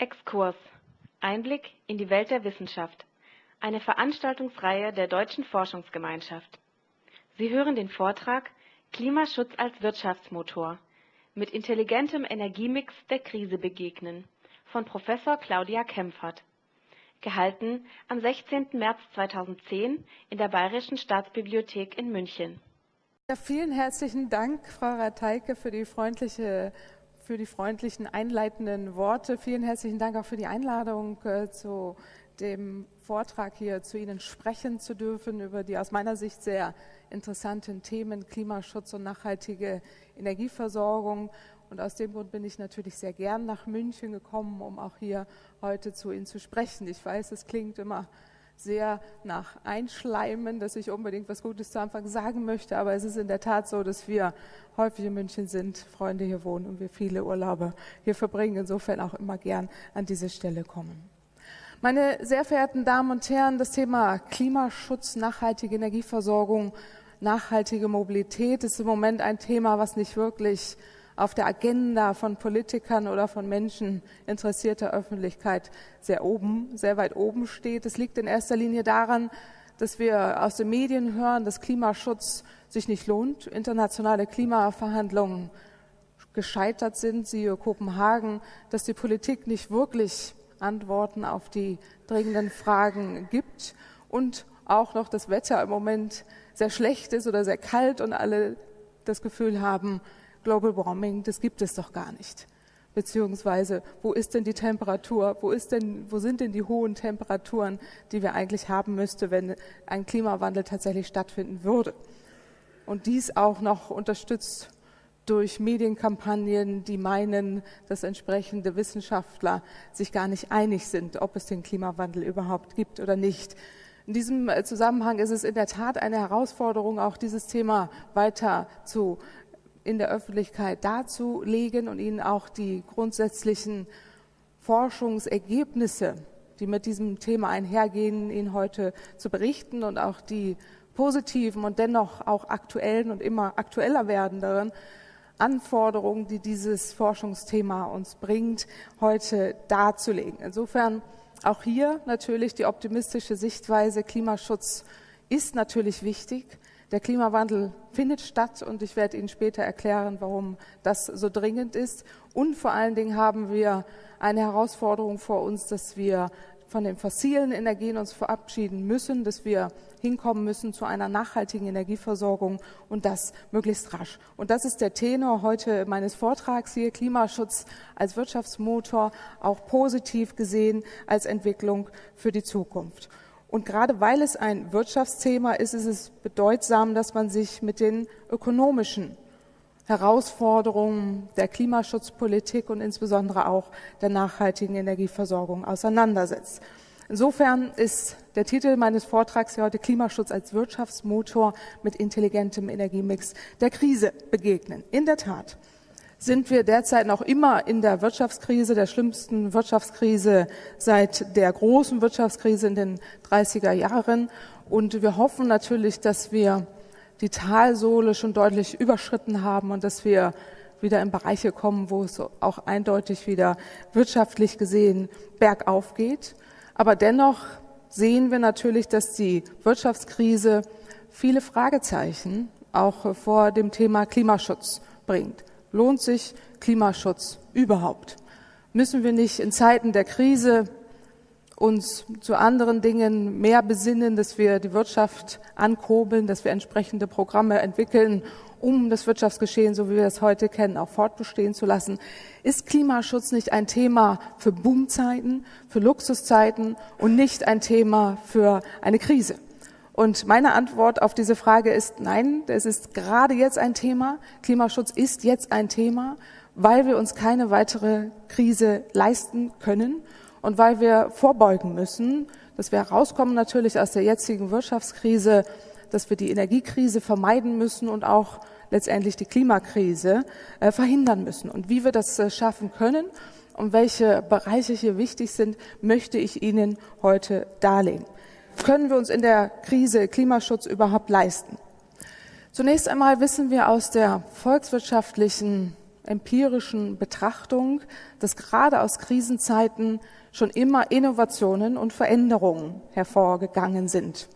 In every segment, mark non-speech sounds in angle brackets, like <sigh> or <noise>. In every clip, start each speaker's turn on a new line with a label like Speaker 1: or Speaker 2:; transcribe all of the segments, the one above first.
Speaker 1: Exkurs Einblick in die Welt der Wissenschaft. Eine Veranstaltungsreihe der Deutschen Forschungsgemeinschaft. Sie hören den Vortrag Klimaschutz als Wirtschaftsmotor mit intelligentem Energiemix der Krise begegnen von Professor Claudia Kempfert. Gehalten am 16. März 2010 in der Bayerischen Staatsbibliothek in München.
Speaker 2: Ja, vielen herzlichen Dank, Frau Rateike, für die freundliche für die freundlichen einleitenden Worte. Vielen herzlichen Dank auch für die Einladung äh, zu dem Vortrag hier zu Ihnen sprechen zu dürfen über die aus meiner Sicht sehr interessanten Themen Klimaschutz und nachhaltige Energieversorgung. Und aus dem Grund bin ich natürlich sehr gern nach München gekommen, um auch hier heute zu Ihnen zu sprechen. Ich weiß, es klingt immer sehr nach Einschleimen, dass ich unbedingt was Gutes zu Anfang sagen möchte. Aber es ist in der Tat so, dass wir häufig in München sind, Freunde hier wohnen und wir viele Urlaube hier verbringen. Insofern auch immer gern an diese Stelle kommen. Meine sehr verehrten Damen und Herren, das Thema Klimaschutz, nachhaltige Energieversorgung, nachhaltige Mobilität ist im Moment ein Thema, was nicht wirklich auf der Agenda von Politikern oder von Menschen interessierter Öffentlichkeit sehr oben, sehr weit oben steht. Es liegt in erster Linie daran, dass wir aus den Medien hören, dass Klimaschutz sich nicht lohnt, internationale Klimaverhandlungen gescheitert sind, siehe Kopenhagen, dass die Politik nicht wirklich Antworten auf die dringenden Fragen gibt und auch noch das Wetter im Moment sehr schlecht ist oder sehr kalt und alle das Gefühl haben, Global Warming, das gibt es doch gar nicht. Beziehungsweise, wo ist denn die Temperatur? Wo, ist denn, wo sind denn die hohen Temperaturen, die wir eigentlich haben müssten, wenn ein Klimawandel tatsächlich stattfinden würde? Und dies auch noch unterstützt durch Medienkampagnen, die meinen, dass entsprechende Wissenschaftler sich gar nicht einig sind, ob es den Klimawandel überhaupt gibt oder nicht. In diesem Zusammenhang ist es in der Tat eine Herausforderung, auch dieses Thema weiter zu in der Öffentlichkeit darzulegen und Ihnen auch die grundsätzlichen Forschungsergebnisse, die mit diesem Thema einhergehen, Ihnen heute zu berichten und auch die positiven und dennoch auch aktuellen und immer aktueller werdenderen Anforderungen, die dieses Forschungsthema uns bringt, heute darzulegen. Insofern auch hier natürlich die optimistische Sichtweise, Klimaschutz ist natürlich wichtig. Der Klimawandel findet statt und ich werde Ihnen später erklären, warum das so dringend ist. Und vor allen Dingen haben wir eine Herausforderung vor uns, dass wir von den fossilen Energien uns verabschieden müssen, dass wir hinkommen müssen zu einer nachhaltigen Energieversorgung und das möglichst rasch. Und das ist der Tenor heute meines Vortrags hier, Klimaschutz als Wirtschaftsmotor, auch positiv gesehen als Entwicklung für die Zukunft. Und gerade weil es ein Wirtschaftsthema ist, ist es bedeutsam, dass man sich mit den ökonomischen Herausforderungen der Klimaschutzpolitik und insbesondere auch der nachhaltigen Energieversorgung auseinandersetzt. Insofern ist der Titel meines Vortrags hier heute Klimaschutz als Wirtschaftsmotor mit intelligentem Energiemix der Krise begegnen. In der Tat sind wir derzeit noch immer in der Wirtschaftskrise, der schlimmsten Wirtschaftskrise seit der großen Wirtschaftskrise in den 30er Jahren. Und wir hoffen natürlich, dass wir die Talsohle schon deutlich überschritten haben und dass wir wieder in Bereiche kommen, wo es auch eindeutig wieder wirtschaftlich gesehen bergauf geht. Aber dennoch sehen wir natürlich, dass die Wirtschaftskrise viele Fragezeichen auch vor dem Thema Klimaschutz bringt. Lohnt sich Klimaschutz überhaupt? Müssen wir nicht in Zeiten der Krise uns zu anderen Dingen mehr besinnen, dass wir die Wirtschaft ankurbeln, dass wir entsprechende Programme entwickeln, um das Wirtschaftsgeschehen, so wie wir es heute kennen, auch fortbestehen zu lassen. Ist Klimaschutz nicht ein Thema für Boomzeiten, für Luxuszeiten und nicht ein Thema für eine Krise? Und meine Antwort auf diese Frage ist nein, es ist gerade jetzt ein Thema. Klimaschutz ist jetzt ein Thema, weil wir uns keine weitere Krise leisten können und weil wir vorbeugen müssen, dass wir herauskommen natürlich aus der jetzigen Wirtschaftskrise, dass wir die Energiekrise vermeiden müssen und auch letztendlich die Klimakrise äh, verhindern müssen. Und wie wir das äh, schaffen können und welche Bereiche hier wichtig sind, möchte ich Ihnen heute darlegen können wir uns in der Krise Klimaschutz überhaupt leisten? Zunächst einmal wissen wir aus der volkswirtschaftlichen empirischen Betrachtung, dass gerade aus Krisenzeiten schon immer Innovationen und Veränderungen hervorgegangen sind.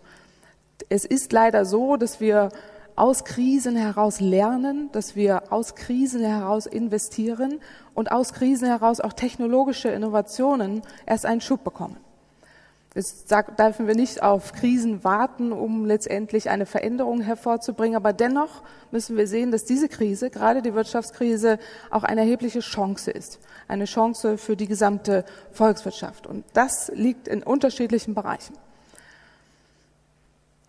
Speaker 2: Es ist leider so, dass wir aus Krisen heraus lernen, dass wir aus Krisen heraus investieren und aus Krisen heraus auch technologische Innovationen erst einen Schub bekommen. Jetzt dürfen wir nicht auf Krisen warten, um letztendlich eine Veränderung hervorzubringen. Aber dennoch müssen wir sehen, dass diese Krise, gerade die Wirtschaftskrise, auch eine erhebliche Chance ist. Eine Chance für die gesamte Volkswirtschaft. Und das liegt in unterschiedlichen Bereichen.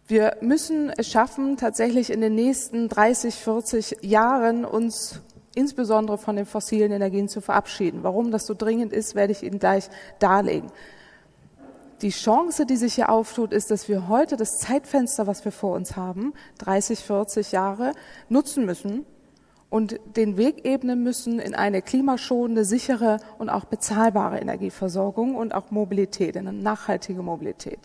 Speaker 2: Wir müssen es schaffen, tatsächlich in den nächsten 30, 40 Jahren uns insbesondere von den fossilen Energien zu verabschieden. Warum das so dringend ist, werde ich Ihnen gleich darlegen. Die Chance, die sich hier auftut, ist, dass wir heute das Zeitfenster, was wir vor uns haben, 30, 40 Jahre, nutzen müssen und den Weg ebnen müssen in eine klimaschonende, sichere und auch bezahlbare Energieversorgung und auch Mobilität, in eine nachhaltige Mobilität.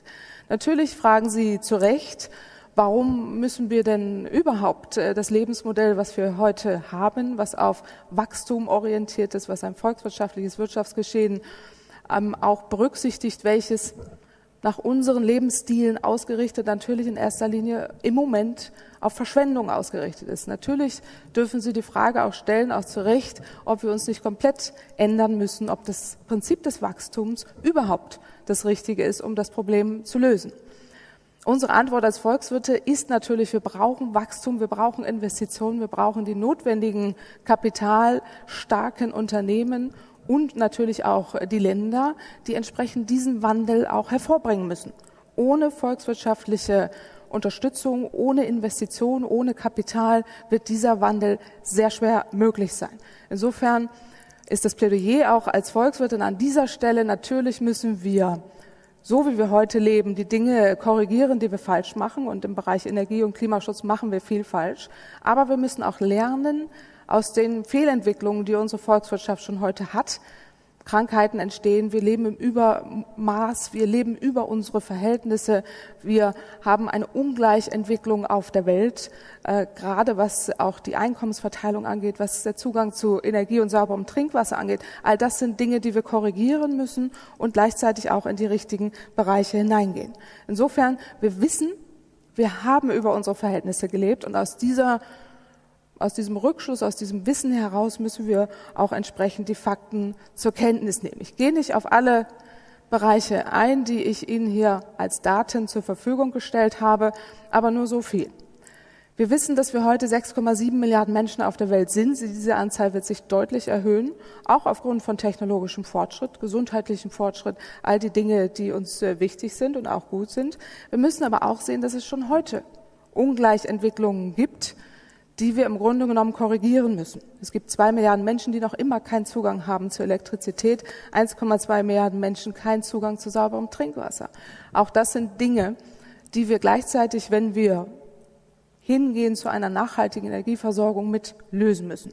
Speaker 2: Natürlich fragen Sie zu Recht, warum müssen wir denn überhaupt äh, das Lebensmodell, was wir heute haben, was auf Wachstum orientiert ist, was ein volkswirtschaftliches Wirtschaftsgeschehen ähm, auch berücksichtigt, welches nach unseren Lebensstilen ausgerichtet natürlich in erster Linie im Moment auf Verschwendung ausgerichtet ist. Natürlich dürfen Sie die Frage auch stellen, auch zu Recht, ob wir uns nicht komplett ändern müssen, ob das Prinzip des Wachstums überhaupt das Richtige ist, um das Problem zu lösen. Unsere Antwort als Volkswirte ist natürlich, wir brauchen Wachstum, wir brauchen Investitionen, wir brauchen die notwendigen kapitalstarken Unternehmen und natürlich auch die Länder, die entsprechend diesen Wandel auch hervorbringen müssen. Ohne volkswirtschaftliche Unterstützung, ohne Investition, ohne Kapital wird dieser Wandel sehr schwer möglich sein. Insofern ist das Plädoyer auch als Volkswirtin an dieser Stelle, natürlich müssen wir, so wie wir heute leben, die Dinge korrigieren, die wir falsch machen. Und im Bereich Energie- und Klimaschutz machen wir viel falsch. Aber wir müssen auch lernen aus den Fehlentwicklungen, die unsere Volkswirtschaft schon heute hat, Krankheiten entstehen, wir leben im Übermaß, wir leben über unsere Verhältnisse, wir haben eine Ungleichentwicklung auf der Welt, äh, gerade was auch die Einkommensverteilung angeht, was der Zugang zu Energie und sauberem Trinkwasser angeht. All das sind Dinge, die wir korrigieren müssen und gleichzeitig auch in die richtigen Bereiche hineingehen. Insofern, wir wissen, wir haben über unsere Verhältnisse gelebt und aus dieser aus diesem Rückschluss, aus diesem Wissen heraus müssen wir auch entsprechend die Fakten zur Kenntnis nehmen. Ich gehe nicht auf alle Bereiche ein, die ich Ihnen hier als Daten zur Verfügung gestellt habe, aber nur so viel. Wir wissen, dass wir heute 6,7 Milliarden Menschen auf der Welt sind. Diese Anzahl wird sich deutlich erhöhen, auch aufgrund von technologischem Fortschritt, gesundheitlichem Fortschritt, all die Dinge, die uns äh, wichtig sind und auch gut sind. Wir müssen aber auch sehen, dass es schon heute Ungleichentwicklungen gibt, die wir im Grunde genommen korrigieren müssen. Es gibt zwei Milliarden Menschen, die noch immer keinen Zugang haben zu Elektrizität, 1,2 Milliarden Menschen keinen Zugang zu sauberem Trinkwasser. Auch das sind Dinge, die wir gleichzeitig, wenn wir hingehen zu einer nachhaltigen Energieversorgung, mit lösen müssen.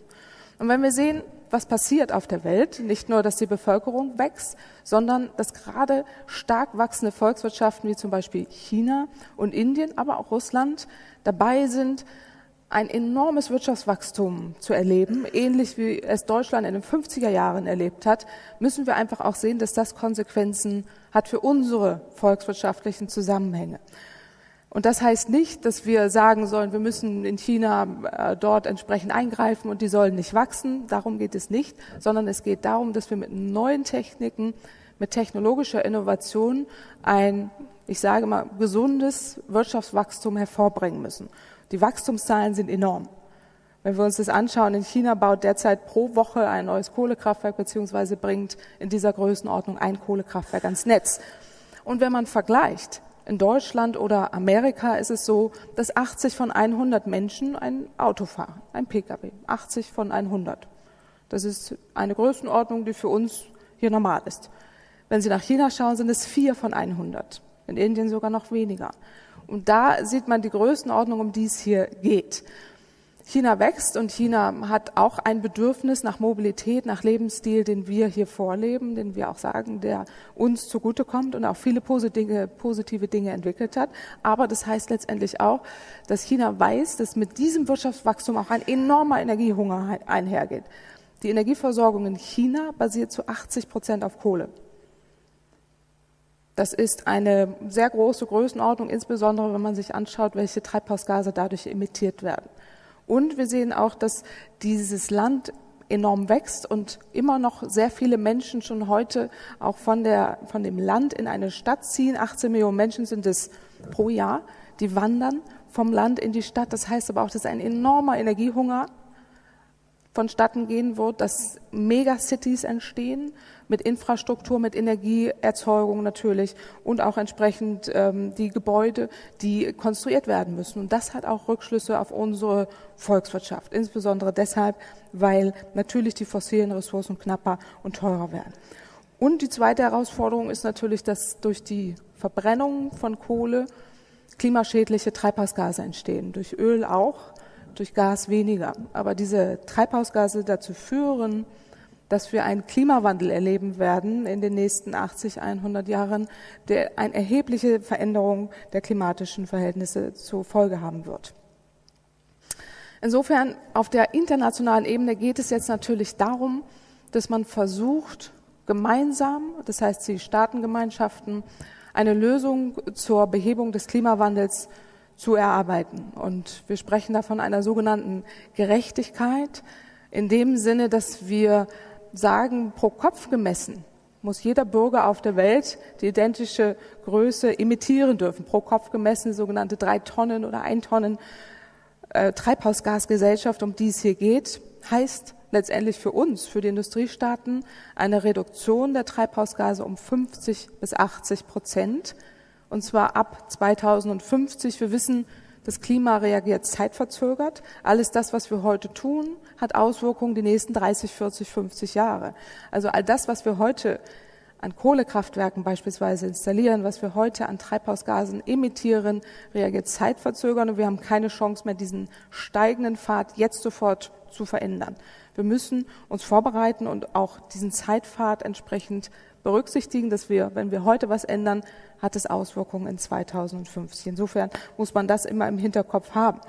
Speaker 2: Und wenn wir sehen, was passiert auf der Welt, nicht nur, dass die Bevölkerung wächst, sondern dass gerade stark wachsende Volkswirtschaften wie zum Beispiel China und Indien, aber auch Russland dabei sind, ein enormes Wirtschaftswachstum zu erleben, ähnlich wie es Deutschland in den 50er Jahren erlebt hat, müssen wir einfach auch sehen, dass das Konsequenzen hat für unsere volkswirtschaftlichen Zusammenhänge. Und das heißt nicht, dass wir sagen sollen, wir müssen in China äh, dort entsprechend eingreifen und die sollen nicht wachsen. Darum geht es nicht, sondern es geht darum, dass wir mit neuen Techniken, mit technologischer Innovation ein, ich sage mal, gesundes Wirtschaftswachstum hervorbringen müssen. Die Wachstumszahlen sind enorm. Wenn wir uns das anschauen, in China baut derzeit pro Woche ein neues Kohlekraftwerk beziehungsweise bringt in dieser Größenordnung ein Kohlekraftwerk ans Netz. Und wenn man vergleicht, in Deutschland oder Amerika ist es so, dass 80 von 100 Menschen ein Auto fahren, ein Pkw. 80 von 100. Das ist eine Größenordnung, die für uns hier normal ist. Wenn Sie nach China schauen, sind es vier von 100. In Indien sogar noch weniger. Und da sieht man die Größenordnung, um die es hier geht. China wächst und China hat auch ein Bedürfnis nach Mobilität, nach Lebensstil, den wir hier vorleben, den wir auch sagen, der uns zugutekommt und auch viele positive Dinge entwickelt hat. Aber das heißt letztendlich auch, dass China weiß, dass mit diesem Wirtschaftswachstum auch ein enormer Energiehunger einhergeht. Die Energieversorgung in China basiert zu 80 Prozent auf Kohle. Das ist eine sehr große Größenordnung, insbesondere wenn man sich anschaut, welche Treibhausgase dadurch emittiert werden. Und wir sehen auch, dass dieses Land enorm wächst und immer noch sehr viele Menschen schon heute auch von, der, von dem Land in eine Stadt ziehen. 18 Millionen Menschen sind es pro Jahr, die wandern vom Land in die Stadt. Das heißt aber auch, dass ein enormer Energiehunger vonstatten gehen wird, dass Megacities entstehen mit Infrastruktur, mit Energieerzeugung natürlich und auch entsprechend ähm, die Gebäude, die konstruiert werden müssen. Und das hat auch Rückschlüsse auf unsere Volkswirtschaft, insbesondere deshalb, weil natürlich die fossilen Ressourcen knapper und teurer werden. Und die zweite Herausforderung ist natürlich, dass durch die Verbrennung von Kohle klimaschädliche Treibhausgase entstehen, durch Öl auch, durch Gas weniger. Aber diese Treibhausgase dazu führen, dass wir einen Klimawandel erleben werden in den nächsten 80, 100 Jahren, der eine erhebliche Veränderung der klimatischen Verhältnisse zur Folge haben wird. Insofern auf der internationalen Ebene geht es jetzt natürlich darum, dass man versucht, gemeinsam, das heißt die Staatengemeinschaften, eine Lösung zur Behebung des Klimawandels zu erarbeiten. Und wir sprechen da von einer sogenannten Gerechtigkeit in dem Sinne, dass wir sagen, pro Kopf gemessen muss jeder Bürger auf der Welt die identische Größe emittieren dürfen. Pro Kopf gemessen sogenannte drei Tonnen oder ein Tonnen äh, Treibhausgasgesellschaft, um die es hier geht, heißt letztendlich für uns, für die Industriestaaten, eine Reduktion der Treibhausgase um 50 bis 80 Prozent. Und zwar ab 2050. Wir wissen, das Klima reagiert zeitverzögert. Alles das, was wir heute tun, hat Auswirkungen die nächsten 30, 40, 50 Jahre. Also all das, was wir heute an Kohlekraftwerken beispielsweise installieren, was wir heute an Treibhausgasen emittieren, reagiert zeitverzögert und wir haben keine Chance mehr, diesen steigenden Pfad jetzt sofort zu verändern. Wir müssen uns vorbereiten und auch diesen Zeitpfad entsprechend berücksichtigen, dass wir, wenn wir heute was ändern, hat es Auswirkungen in 2050. Insofern muss man das immer im Hinterkopf haben.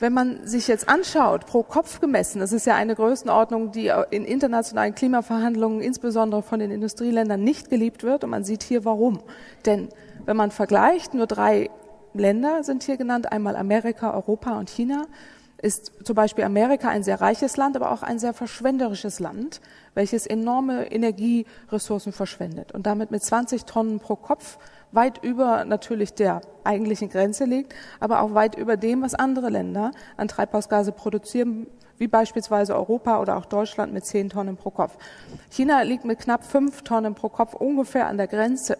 Speaker 2: Wenn man sich jetzt anschaut, pro Kopf gemessen, das ist ja eine Größenordnung, die in internationalen Klimaverhandlungen insbesondere von den Industrieländern nicht geliebt wird. Und man sieht hier warum. Denn wenn man vergleicht, nur drei Länder sind hier genannt, einmal Amerika, Europa und China ist zum Beispiel Amerika ein sehr reiches Land, aber auch ein sehr verschwenderisches Land, welches enorme Energieressourcen verschwendet und damit mit 20 Tonnen pro Kopf weit über natürlich der eigentlichen Grenze liegt, aber auch weit über dem, was andere Länder an Treibhausgase produzieren, wie beispielsweise Europa oder auch Deutschland mit 10 Tonnen pro Kopf. China liegt mit knapp 5 Tonnen pro Kopf ungefähr an der Grenze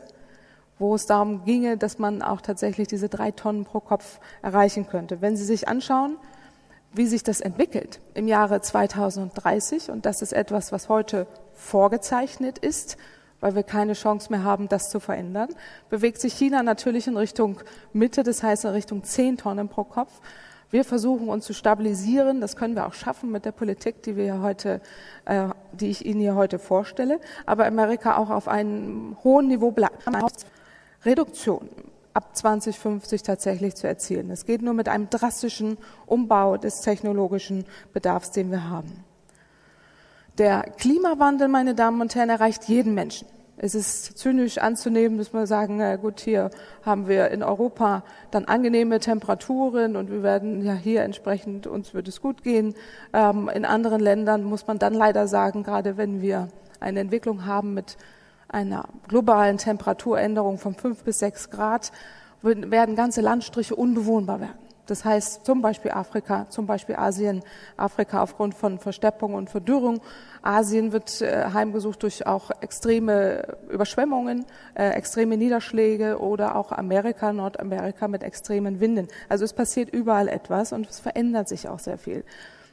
Speaker 2: wo es darum ginge, dass man auch tatsächlich diese drei Tonnen pro Kopf erreichen könnte. Wenn Sie sich anschauen, wie sich das entwickelt im Jahre 2030. Und das ist etwas, was heute vorgezeichnet ist, weil wir keine Chance mehr haben, das zu verändern, bewegt sich China natürlich in Richtung Mitte, das heißt in Richtung 10 Tonnen pro Kopf. Wir versuchen uns zu stabilisieren. Das können wir auch schaffen mit der Politik, die wir heute, äh, die ich Ihnen hier heute vorstelle. Aber Amerika auch auf einem hohen Niveau bleibt. Reduktion ab 2050 tatsächlich zu erzielen. Es geht nur mit einem drastischen Umbau des technologischen Bedarfs, den wir haben. Der Klimawandel, meine Damen und Herren, erreicht jeden Menschen. Es ist zynisch anzunehmen, dass wir sagen, na gut, hier haben wir in Europa dann angenehme Temperaturen und wir werden ja hier entsprechend, uns wird es gut gehen. Ähm, in anderen Ländern muss man dann leider sagen, gerade wenn wir eine Entwicklung haben mit einer globalen Temperaturänderung von fünf bis sechs Grad werden ganze Landstriche unbewohnbar werden. Das heißt zum Beispiel Afrika, zum Beispiel Asien, Afrika aufgrund von Versteppung und Verdürrung. Asien wird äh, heimgesucht durch auch extreme Überschwemmungen, äh, extreme Niederschläge oder auch Amerika, Nordamerika mit extremen Winden. Also es passiert überall etwas und es verändert sich auch sehr viel.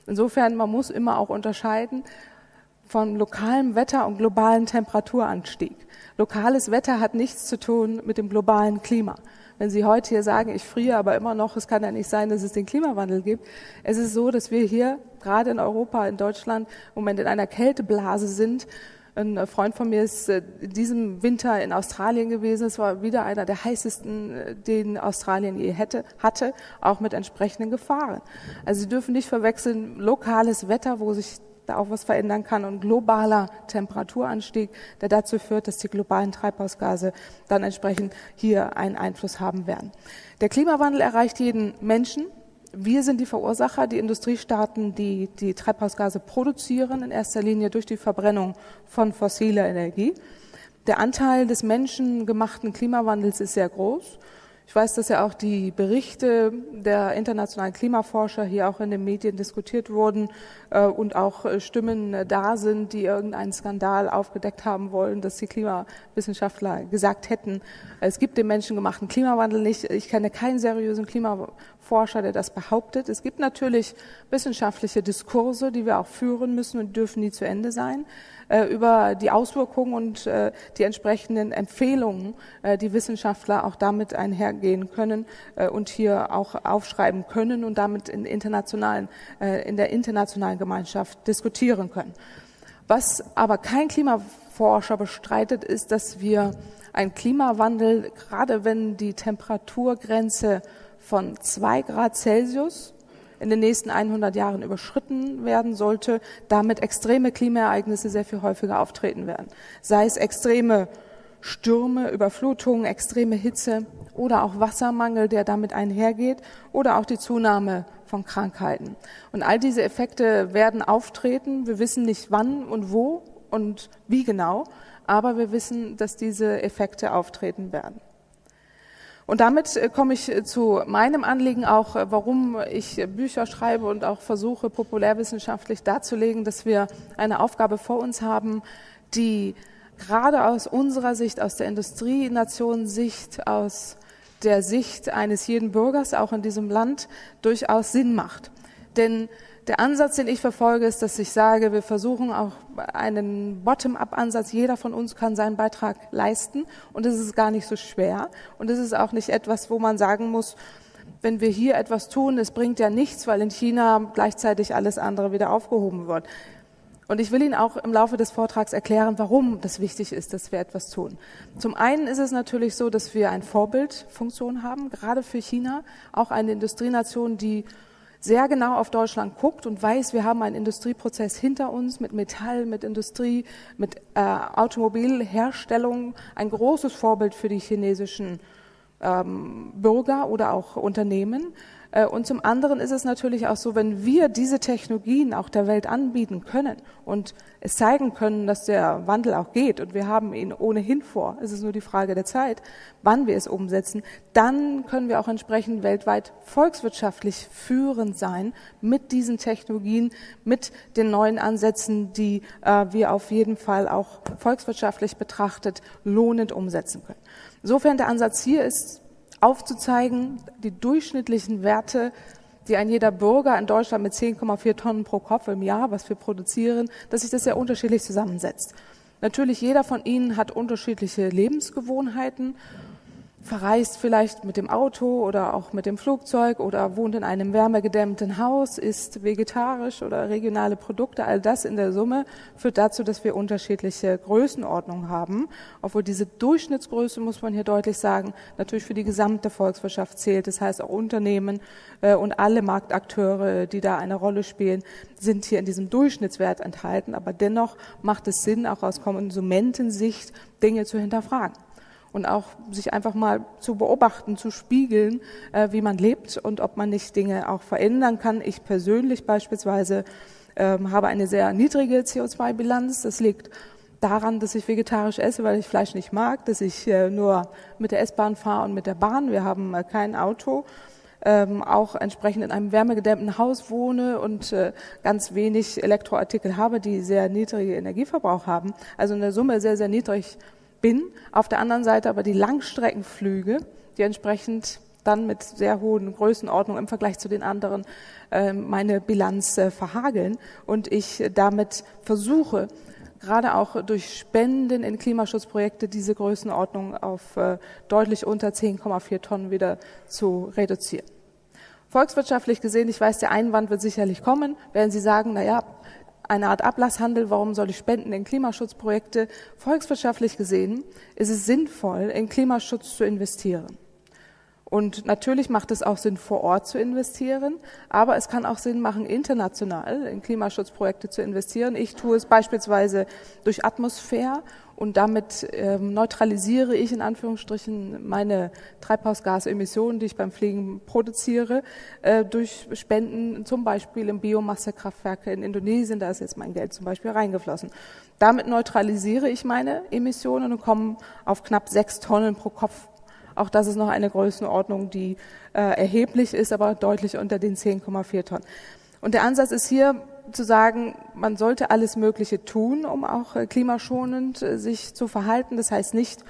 Speaker 2: Insofern, man muss immer auch unterscheiden, von lokalem Wetter und globalen Temperaturanstieg. Lokales Wetter hat nichts zu tun mit dem globalen Klima. Wenn Sie heute hier sagen, ich friere aber immer noch, es kann ja nicht sein, dass es den Klimawandel gibt. Es ist so, dass wir hier gerade in Europa, in Deutschland im Moment in einer Kälteblase sind. Ein Freund von mir ist in äh, diesem Winter in Australien gewesen. Es war wieder einer der heißesten, äh, den Australien je hätte, hatte, auch mit entsprechenden Gefahren. Also Sie dürfen nicht verwechseln lokales Wetter, wo sich da auch was verändern kann und globaler Temperaturanstieg, der dazu führt, dass die globalen Treibhausgase dann entsprechend hier einen Einfluss haben werden. Der Klimawandel erreicht jeden Menschen. Wir sind die Verursacher, die Industriestaaten, die die Treibhausgase produzieren, in erster Linie durch die Verbrennung von fossiler Energie. Der Anteil des menschengemachten Klimawandels ist sehr groß. Ich weiß, dass ja auch die Berichte der internationalen Klimaforscher hier auch in den Medien diskutiert wurden äh, und auch äh, Stimmen äh, da sind, die irgendeinen Skandal aufgedeckt haben wollen, dass die Klimawissenschaftler gesagt hätten, es gibt den menschengemachten Klimawandel nicht. Ich kenne keinen seriösen Klimaforscher, der das behauptet. Es gibt natürlich wissenschaftliche Diskurse, die wir auch führen müssen und dürfen nie zu Ende sein. Äh, über die Auswirkungen und äh, die entsprechenden Empfehlungen, äh, die Wissenschaftler auch damit einhergehen können und hier auch aufschreiben können und damit in, internationalen, in der internationalen Gemeinschaft diskutieren können. Was aber kein Klimaforscher bestreitet, ist, dass wir einen Klimawandel, gerade wenn die Temperaturgrenze von zwei Grad Celsius in den nächsten 100 Jahren überschritten werden sollte, damit extreme Klimaereignisse sehr viel häufiger auftreten werden. Sei es extreme Stürme, Überflutungen, extreme Hitze oder auch Wassermangel, der damit einhergeht oder auch die Zunahme von Krankheiten. Und all diese Effekte werden auftreten. Wir wissen nicht wann und wo und wie genau, aber wir wissen, dass diese Effekte auftreten werden. Und damit äh, komme ich äh, zu meinem Anliegen auch, äh, warum ich Bücher schreibe und auch versuche, populärwissenschaftlich darzulegen, dass wir eine Aufgabe vor uns haben, die gerade aus unserer Sicht, aus der Industrienation-Sicht, aus der Sicht eines jeden Bürgers auch in diesem Land durchaus Sinn macht. Denn der Ansatz, den ich verfolge, ist, dass ich sage, wir versuchen auch einen Bottom-up-Ansatz. Jeder von uns kann seinen Beitrag leisten und es ist gar nicht so schwer. Und es ist auch nicht etwas, wo man sagen muss, wenn wir hier etwas tun, es bringt ja nichts, weil in China gleichzeitig alles andere wieder aufgehoben wird. Und ich will Ihnen auch im Laufe des Vortrags erklären, warum das wichtig ist, dass wir etwas tun. Zum einen ist es natürlich so, dass wir eine Vorbildfunktion haben, gerade für China, auch eine Industrienation, die sehr genau auf Deutschland guckt und weiß, wir haben einen Industrieprozess hinter uns mit Metall, mit Industrie, mit äh, Automobilherstellung, ein großes Vorbild für die chinesischen ähm, Bürger oder auch Unternehmen. Äh, und zum anderen ist es natürlich auch so, wenn wir diese Technologien auch der Welt anbieten können und es zeigen können, dass der Wandel auch geht und wir haben ihn ohnehin vor, es ist nur die Frage der Zeit, wann wir es umsetzen, dann können wir auch entsprechend weltweit volkswirtschaftlich führend sein mit diesen Technologien, mit den neuen Ansätzen, die äh, wir auf jeden Fall auch volkswirtschaftlich betrachtet lohnend umsetzen können. Insofern der Ansatz hier ist, aufzuzeigen, die durchschnittlichen Werte, die ein jeder Bürger in Deutschland mit 10,4 Tonnen pro Kopf im Jahr, was wir produzieren, dass sich das sehr unterschiedlich zusammensetzt. Natürlich, jeder von Ihnen hat unterschiedliche Lebensgewohnheiten verreist vielleicht mit dem Auto oder auch mit dem Flugzeug oder wohnt in einem wärmegedämmten Haus, isst vegetarisch oder regionale Produkte. All das in der Summe führt dazu, dass wir unterschiedliche Größenordnungen haben. Obwohl diese Durchschnittsgröße, muss man hier deutlich sagen, natürlich für die gesamte Volkswirtschaft zählt. Das heißt, auch Unternehmen äh, und alle Marktakteure, die da eine Rolle spielen, sind hier in diesem Durchschnittswert enthalten. Aber dennoch macht es Sinn, auch aus Konsumentensicht Dinge zu hinterfragen und auch sich einfach mal zu beobachten, zu spiegeln, äh, wie man lebt und ob man nicht Dinge auch verändern kann. Ich persönlich beispielsweise ähm, habe eine sehr niedrige CO2-Bilanz. Das liegt daran, dass ich vegetarisch esse, weil ich Fleisch nicht mag, dass ich äh, nur mit der S-Bahn fahre und mit der Bahn. Wir haben äh, kein Auto. Ähm, auch entsprechend in einem wärmegedämmten Haus wohne und äh, ganz wenig Elektroartikel habe, die sehr niedrige Energieverbrauch haben. Also in der Summe sehr, sehr niedrig bin. Auf der anderen Seite aber die Langstreckenflüge, die entsprechend dann mit sehr hohen Größenordnungen im Vergleich zu den anderen äh, meine Bilanz äh, verhageln und ich damit versuche, gerade auch durch Spenden in Klimaschutzprojekte diese Größenordnung auf äh, deutlich unter 10,4 Tonnen wieder zu reduzieren. Volkswirtschaftlich gesehen, ich weiß, der Einwand wird sicherlich kommen, werden Sie sagen, na ja, eine Art Ablasshandel, warum soll ich spenden in Klimaschutzprojekte? Volkswirtschaftlich gesehen ist es sinnvoll, in Klimaschutz zu investieren. Und natürlich macht es auch Sinn, vor Ort zu investieren, aber es kann auch Sinn machen, international in Klimaschutzprojekte zu investieren. Ich tue es beispielsweise durch Atmosphäre und damit ähm, neutralisiere ich in Anführungsstrichen meine Treibhausgasemissionen, die ich beim Fliegen produziere, äh, durch Spenden zum Beispiel in Biomassekraftwerke in Indonesien. Da ist jetzt mein Geld zum Beispiel reingeflossen. Damit neutralisiere ich meine Emissionen und komme auf knapp sechs Tonnen pro Kopf auch das ist noch eine Größenordnung, die äh, erheblich ist, aber deutlich unter den 10,4 Tonnen. Und der Ansatz ist hier zu sagen, man sollte alles Mögliche tun, um auch äh, klimaschonend äh, sich zu verhalten. Das heißt nicht,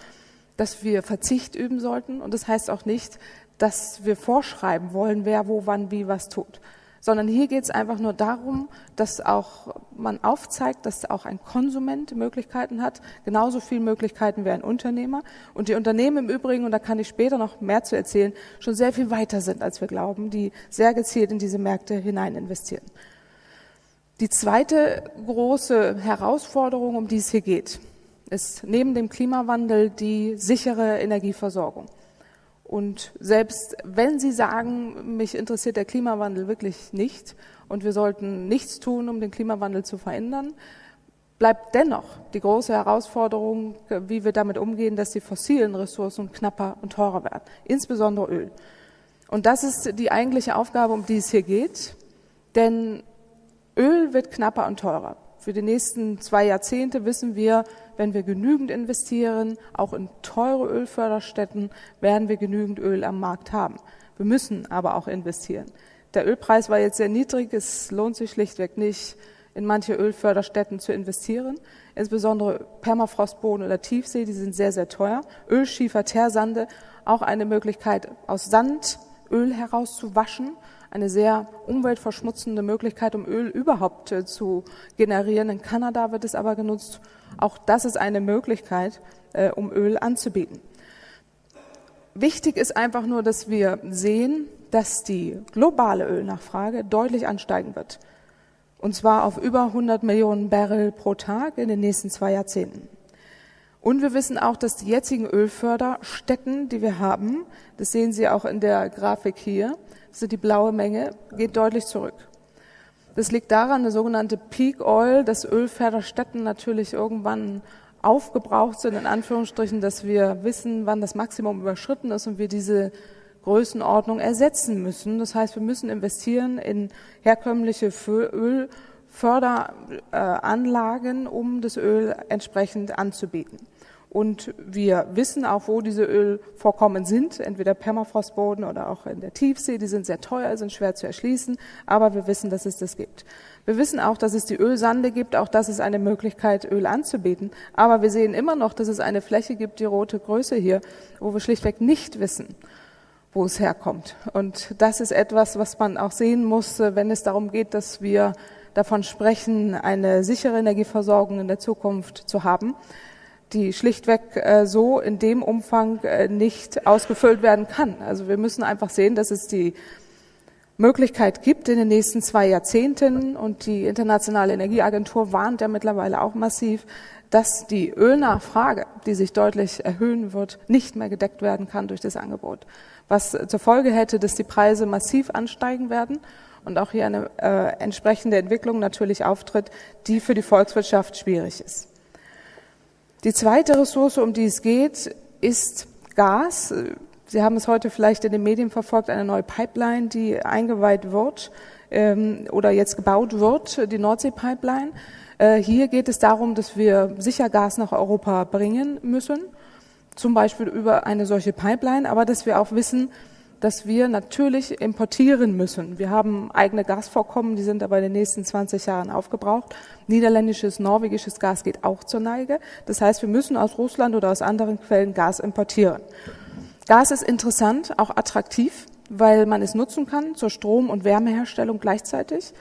Speaker 2: dass wir Verzicht üben sollten und das heißt auch nicht, dass wir vorschreiben wollen, wer wo wann wie was tut sondern hier geht es einfach nur darum, dass auch man aufzeigt, dass auch ein Konsument Möglichkeiten hat, genauso viele Möglichkeiten wie ein Unternehmer. Und die Unternehmen im Übrigen, und da kann ich später noch mehr zu erzählen, schon sehr viel weiter sind, als wir glauben, die sehr gezielt in diese Märkte hinein investieren. Die zweite große Herausforderung, um die es hier geht, ist neben dem Klimawandel die sichere Energieversorgung. Und selbst wenn Sie sagen, mich interessiert der Klimawandel wirklich nicht und wir sollten nichts tun, um den Klimawandel zu verändern, bleibt dennoch die große Herausforderung, wie wir damit umgehen, dass die fossilen Ressourcen knapper und teurer werden, insbesondere Öl. Und das ist die eigentliche Aufgabe, um die es hier geht, denn Öl wird knapper und teurer. Für die nächsten zwei Jahrzehnte wissen wir, wenn wir genügend investieren, auch in teure Ölförderstätten, werden wir genügend Öl am Markt haben. Wir müssen aber auch investieren. Der Ölpreis war jetzt sehr niedrig. Es lohnt sich schlichtweg nicht, in manche Ölförderstätten zu investieren. Insbesondere Permafrostboden oder Tiefsee, die sind sehr, sehr teuer. Ölschiefer, Teersande, auch eine Möglichkeit, aus Sand Öl herauszuwaschen eine sehr umweltverschmutzende Möglichkeit, um Öl überhaupt äh, zu generieren. In Kanada wird es aber genutzt. Auch das ist eine Möglichkeit, äh, um Öl anzubieten. Wichtig ist einfach nur, dass wir sehen, dass die globale Ölnachfrage deutlich ansteigen wird. Und zwar auf über 100 Millionen Barrel pro Tag in den nächsten zwei Jahrzehnten. Und wir wissen auch, dass die jetzigen Ölförderstätten, die wir haben, das sehen Sie auch in der Grafik hier, also die blaue Menge, geht deutlich zurück. Das liegt daran, eine sogenannte Peak Oil, dass Ölförderstätten natürlich irgendwann aufgebraucht sind, in Anführungsstrichen, dass wir wissen, wann das Maximum überschritten ist und wir diese Größenordnung ersetzen müssen. Das heißt, wir müssen investieren in herkömmliche Ölförderanlagen, um das Öl entsprechend anzubieten. Und wir wissen auch, wo diese Ölvorkommen sind, entweder Permafrostboden oder auch in der Tiefsee. Die sind sehr teuer, sind schwer zu erschließen, aber wir wissen, dass es das gibt. Wir wissen auch, dass es die Ölsande gibt, auch das ist eine Möglichkeit, Öl anzubieten. Aber wir sehen immer noch, dass es eine Fläche gibt, die rote Größe hier, wo wir schlichtweg nicht wissen, wo es herkommt. Und das ist etwas, was man auch sehen muss, wenn es darum geht, dass wir davon sprechen, eine sichere Energieversorgung in der Zukunft zu haben die schlichtweg äh, so in dem Umfang äh, nicht ausgefüllt werden kann. Also wir müssen einfach sehen, dass es die Möglichkeit gibt in den nächsten zwei Jahrzehnten und die Internationale Energieagentur warnt ja mittlerweile auch massiv, dass die Ölnachfrage, die sich deutlich erhöhen wird, nicht mehr gedeckt werden kann durch das Angebot. Was zur Folge hätte, dass die Preise massiv ansteigen werden und auch hier eine äh, entsprechende Entwicklung natürlich auftritt, die für die Volkswirtschaft schwierig ist. Die zweite Ressource, um die es geht, ist Gas. Sie haben es heute vielleicht in den Medien verfolgt, eine neue Pipeline, die eingeweiht wird ähm, oder jetzt gebaut wird, die Nordsee-Pipeline. Äh, hier geht es darum, dass wir sicher Gas nach Europa bringen müssen, zum Beispiel über eine solche Pipeline, aber dass wir auch wissen, dass wir natürlich importieren müssen. Wir haben eigene Gasvorkommen, die sind aber in den nächsten 20 Jahren aufgebraucht. Niederländisches, norwegisches Gas geht auch zur Neige. Das heißt, wir müssen aus Russland oder aus anderen Quellen Gas importieren. Gas ist interessant, auch attraktiv, weil man es nutzen kann zur Strom- und Wärmeherstellung gleichzeitig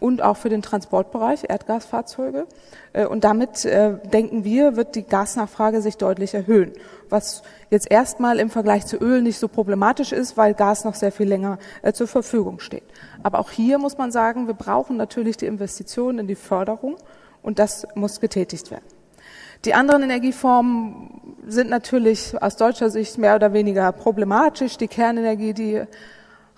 Speaker 2: und auch für den Transportbereich, Erdgasfahrzeuge. Äh, und damit äh, denken wir, wird die Gasnachfrage sich deutlich erhöhen, was jetzt erstmal im Vergleich zu Öl nicht so problematisch ist, weil Gas noch sehr viel länger äh, zur Verfügung steht. Aber auch hier muss man sagen, wir brauchen natürlich die Investitionen in die Förderung und das muss getätigt werden. Die anderen Energieformen sind natürlich aus deutscher Sicht mehr oder weniger problematisch. Die Kernenergie, die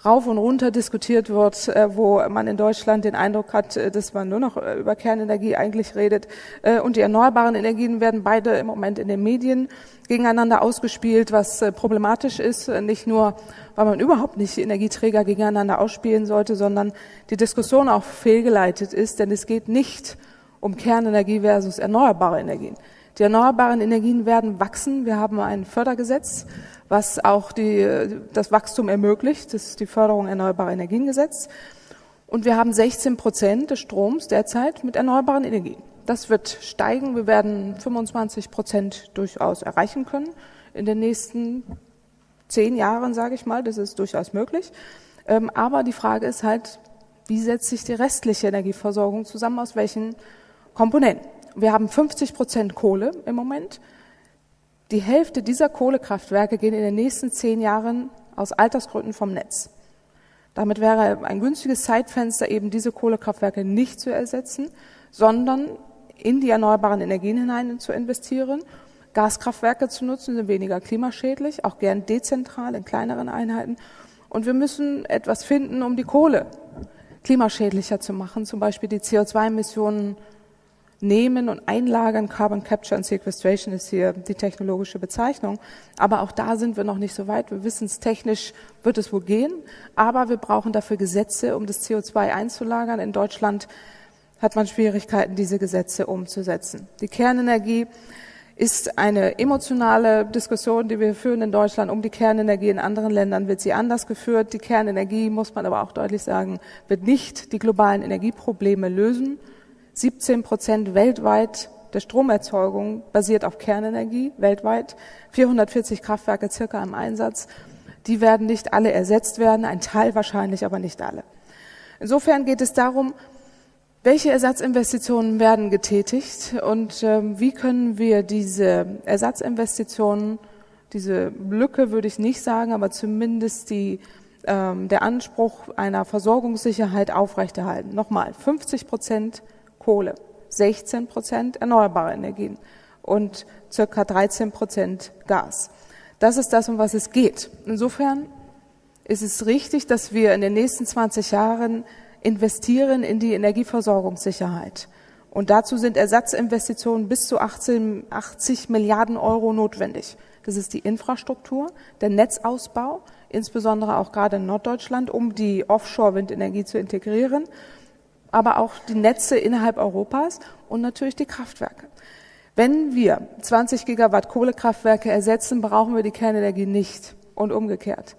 Speaker 2: rauf und runter diskutiert wird, äh, wo man in Deutschland den Eindruck hat, äh, dass man nur noch äh, über Kernenergie eigentlich redet. Und die erneuerbaren Energien werden beide im Moment in den Medien gegeneinander ausgespielt, was problematisch ist, nicht nur, weil man überhaupt nicht Energieträger gegeneinander ausspielen sollte, sondern die Diskussion auch fehlgeleitet ist, denn es geht nicht um Kernenergie versus erneuerbare Energien. Die erneuerbaren Energien werden wachsen. Wir haben ein Fördergesetz, was auch die, das Wachstum ermöglicht. Das ist die Förderung erneuerbarer Energiengesetz. Und wir haben 16 Prozent des Stroms derzeit mit erneuerbaren Energien. Das wird steigen. Wir werden 25 Prozent durchaus erreichen können in den nächsten zehn Jahren, sage ich mal. Das ist durchaus möglich. Ähm, aber die Frage ist halt, wie setzt sich die restliche Energieversorgung zusammen? Aus welchen Komponenten? Wir haben 50 Prozent Kohle im Moment. Die Hälfte dieser Kohlekraftwerke gehen in den nächsten zehn Jahren aus Altersgründen vom Netz. Damit wäre ein günstiges Zeitfenster, eben diese Kohlekraftwerke nicht zu ersetzen, sondern in die erneuerbaren Energien hinein zu investieren. Gaskraftwerke zu nutzen sind weniger klimaschädlich, auch gern dezentral in kleineren Einheiten. Und wir müssen etwas finden, um die Kohle klimaschädlicher zu machen, zum Beispiel die CO2-Emissionen nehmen und einlagern. Carbon Capture and Sequestration ist hier die technologische Bezeichnung. Aber auch da sind wir noch nicht so weit. Wir wissen es technisch wird es wohl gehen. Aber wir brauchen dafür Gesetze, um das CO2 einzulagern. In Deutschland hat man Schwierigkeiten, diese Gesetze umzusetzen. Die Kernenergie ist eine emotionale Diskussion, die wir führen in Deutschland um die Kernenergie. In anderen Ländern wird sie anders geführt. Die Kernenergie, muss man aber auch deutlich sagen, wird nicht die globalen Energieprobleme lösen 17 Prozent weltweit der Stromerzeugung basiert auf Kernenergie, weltweit. 440 Kraftwerke circa im Einsatz. Die werden nicht alle ersetzt werden, ein Teil wahrscheinlich, aber nicht alle. Insofern geht es darum, welche Ersatzinvestitionen werden getätigt und äh, wie können wir diese Ersatzinvestitionen, diese Lücke würde ich nicht sagen, aber zumindest die, ähm, der Anspruch einer Versorgungssicherheit aufrechterhalten. Nochmal, 50 Prozent Kohle, 16 Prozent erneuerbare Energien und circa 13 Prozent Gas. Das ist das, um was es geht. Insofern ist es richtig, dass wir in den nächsten 20 Jahren investieren in die Energieversorgungssicherheit. Und dazu sind Ersatzinvestitionen bis zu 18, 80 Milliarden Euro notwendig. Das ist die Infrastruktur, der Netzausbau, insbesondere auch gerade in Norddeutschland, um die Offshore-Windenergie zu integrieren aber auch die Netze innerhalb Europas und natürlich die Kraftwerke. Wenn wir 20 Gigawatt Kohlekraftwerke ersetzen, brauchen wir die Kernenergie nicht und umgekehrt.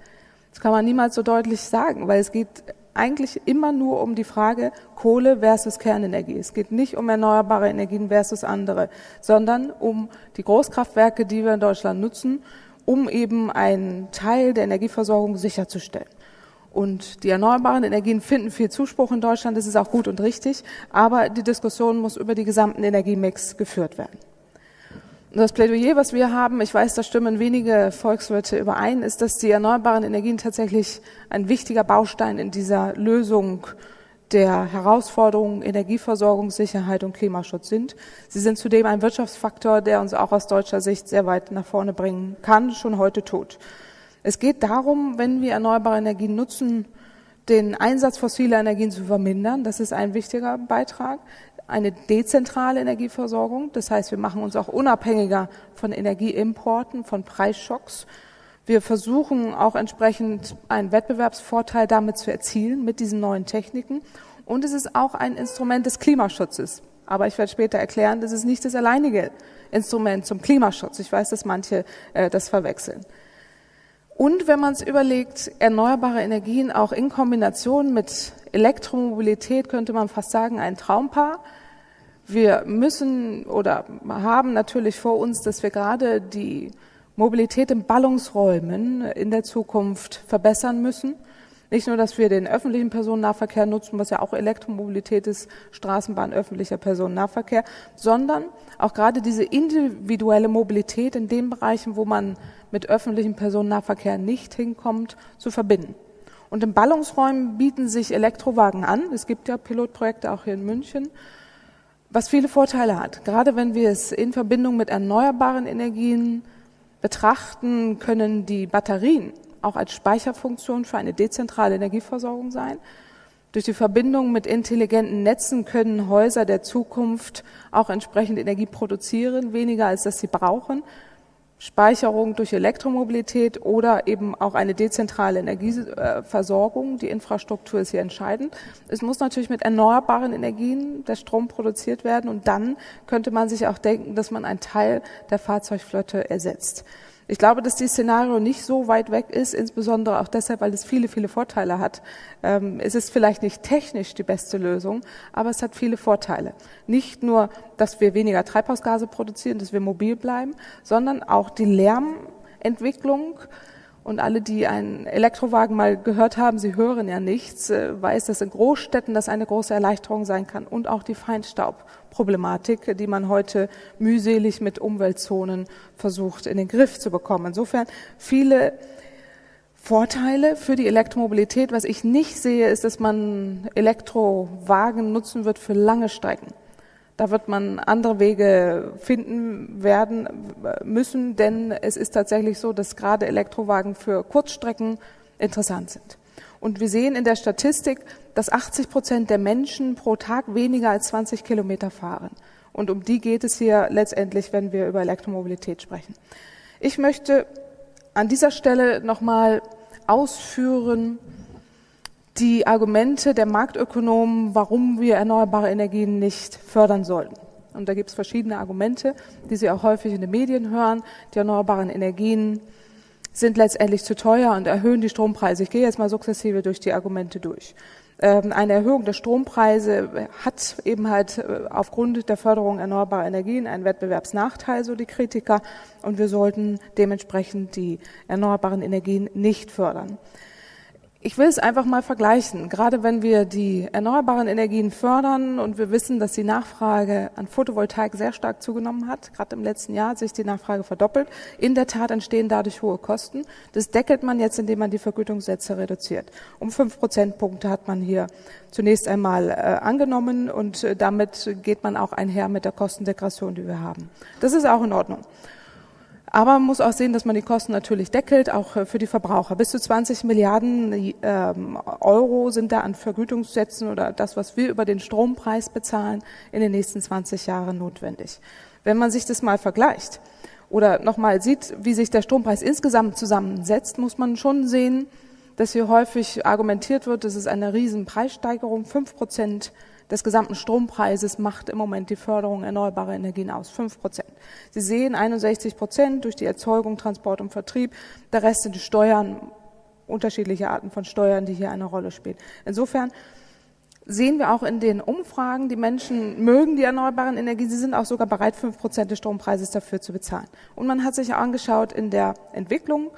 Speaker 2: Das kann man niemals so deutlich sagen, weil es geht eigentlich immer nur um die Frage Kohle versus Kernenergie. Es geht nicht um erneuerbare Energien versus andere, sondern um die Großkraftwerke, die wir in Deutschland nutzen, um eben einen Teil der Energieversorgung sicherzustellen. Und die erneuerbaren Energien finden viel Zuspruch in Deutschland, das ist auch gut und richtig, aber die Diskussion muss über die gesamten Energiemix geführt werden. Und das Plädoyer, was wir haben, ich weiß, da stimmen wenige Volkswirte überein, ist, dass die erneuerbaren Energien tatsächlich ein wichtiger Baustein in dieser Lösung der Herausforderungen Energieversorgungssicherheit und Klimaschutz sind. Sie sind zudem ein Wirtschaftsfaktor, der uns auch aus deutscher Sicht sehr weit nach vorne bringen kann, schon heute tut. Es geht darum, wenn wir erneuerbare Energien nutzen, den Einsatz fossiler Energien zu vermindern. Das ist ein wichtiger Beitrag. Eine dezentrale Energieversorgung. Das heißt, wir machen uns auch unabhängiger von Energieimporten, von Preisschocks. Wir versuchen auch entsprechend einen Wettbewerbsvorteil damit zu erzielen mit diesen neuen Techniken. Und es ist auch ein Instrument des Klimaschutzes. Aber ich werde später erklären, das ist nicht das alleinige Instrument zum Klimaschutz. Ich weiß, dass manche äh, das verwechseln. Und wenn man es überlegt, erneuerbare Energien auch in Kombination mit Elektromobilität könnte man fast sagen, ein Traumpaar. Wir müssen oder haben natürlich vor uns, dass wir gerade die Mobilität in Ballungsräumen in der Zukunft verbessern müssen. Nicht nur, dass wir den öffentlichen Personennahverkehr nutzen, was ja auch Elektromobilität ist, Straßenbahn, öffentlicher Personennahverkehr, sondern auch gerade diese individuelle Mobilität in den Bereichen, wo man mit öffentlichem Personennahverkehr nicht hinkommt, zu verbinden. Und in Ballungsräumen bieten sich Elektrowagen an. Es gibt ja Pilotprojekte auch hier in München, was viele Vorteile hat. Gerade wenn wir es in Verbindung mit erneuerbaren Energien betrachten, können die Batterien auch als Speicherfunktion für eine dezentrale Energieversorgung sein. Durch die Verbindung mit intelligenten Netzen können Häuser der Zukunft auch entsprechend Energie produzieren, weniger als dass sie brauchen. Speicherung durch Elektromobilität oder eben auch eine dezentrale Energieversorgung. Die Infrastruktur ist hier entscheidend. Es muss natürlich mit erneuerbaren Energien der Strom produziert werden und dann könnte man sich auch denken, dass man einen Teil der Fahrzeugflotte ersetzt. Ich glaube, dass dieses Szenario nicht so weit weg ist, insbesondere auch deshalb, weil es viele, viele Vorteile hat. Ähm, es ist vielleicht nicht technisch die beste Lösung, aber es hat viele Vorteile. Nicht nur, dass wir weniger Treibhausgase produzieren, dass wir mobil bleiben, sondern auch die Lärmentwicklung. Und alle, die einen Elektrowagen mal gehört haben, sie hören ja nichts, äh, weiß, dass in Großstädten das eine große Erleichterung sein kann. Und auch die Feinstaub Problematik, die man heute mühselig mit Umweltzonen versucht in den Griff zu bekommen. Insofern viele Vorteile für die Elektromobilität. Was ich nicht sehe, ist, dass man Elektrowagen nutzen wird für lange Strecken. Da wird man andere Wege finden werden müssen, denn es ist tatsächlich so, dass gerade Elektrowagen für Kurzstrecken interessant sind. Und wir sehen in der Statistik, dass 80 Prozent der Menschen pro Tag weniger als 20 Kilometer fahren. Und um die geht es hier letztendlich, wenn wir über Elektromobilität sprechen. Ich möchte an dieser Stelle nochmal ausführen die Argumente der Marktökonomen, warum wir erneuerbare Energien nicht fördern sollten. Und da gibt es verschiedene Argumente, die Sie auch häufig in den Medien hören. Die erneuerbaren Energien sind letztendlich zu teuer und erhöhen die Strompreise. Ich gehe jetzt mal sukzessive durch die Argumente durch. Ähm, eine Erhöhung der Strompreise hat eben halt äh, aufgrund der Förderung erneuerbarer Energien einen Wettbewerbsnachteil, so die Kritiker, und wir sollten dementsprechend die erneuerbaren Energien nicht fördern. Ich will es einfach mal vergleichen. Gerade wenn wir die erneuerbaren Energien fördern und wir wissen, dass die Nachfrage an Photovoltaik sehr stark zugenommen hat, gerade im letzten Jahr hat sich die Nachfrage verdoppelt. In der Tat entstehen dadurch hohe Kosten. Das deckelt man jetzt, indem man die Vergütungssätze reduziert. Um fünf Prozentpunkte hat man hier zunächst einmal äh, angenommen und äh, damit geht man auch einher mit der Kostendegression, die wir haben. Das ist auch in Ordnung. Aber man muss auch sehen, dass man die Kosten natürlich deckelt, auch äh, für die Verbraucher. Bis zu 20 Milliarden ähm, Euro sind da an Vergütungssätzen oder das, was wir über den Strompreis bezahlen, in den nächsten 20 Jahren notwendig. Wenn man sich das mal vergleicht oder nochmal sieht, wie sich der Strompreis insgesamt zusammensetzt, muss man schon sehen, dass hier häufig argumentiert wird, das ist eine riesen Preissteigerung, fünf Prozent des gesamten Strompreises macht im Moment die Förderung erneuerbarer Energien aus, fünf Prozent. Sie sehen 61 Prozent durch die Erzeugung, Transport und Vertrieb. Der Rest sind die Steuern, unterschiedliche Arten von Steuern, die hier eine Rolle spielen. Insofern sehen wir auch in den Umfragen, die Menschen mögen die erneuerbaren Energien, sie sind auch sogar bereit, fünf Prozent des Strompreises dafür zu bezahlen. Und man hat sich angeschaut in der Entwicklung,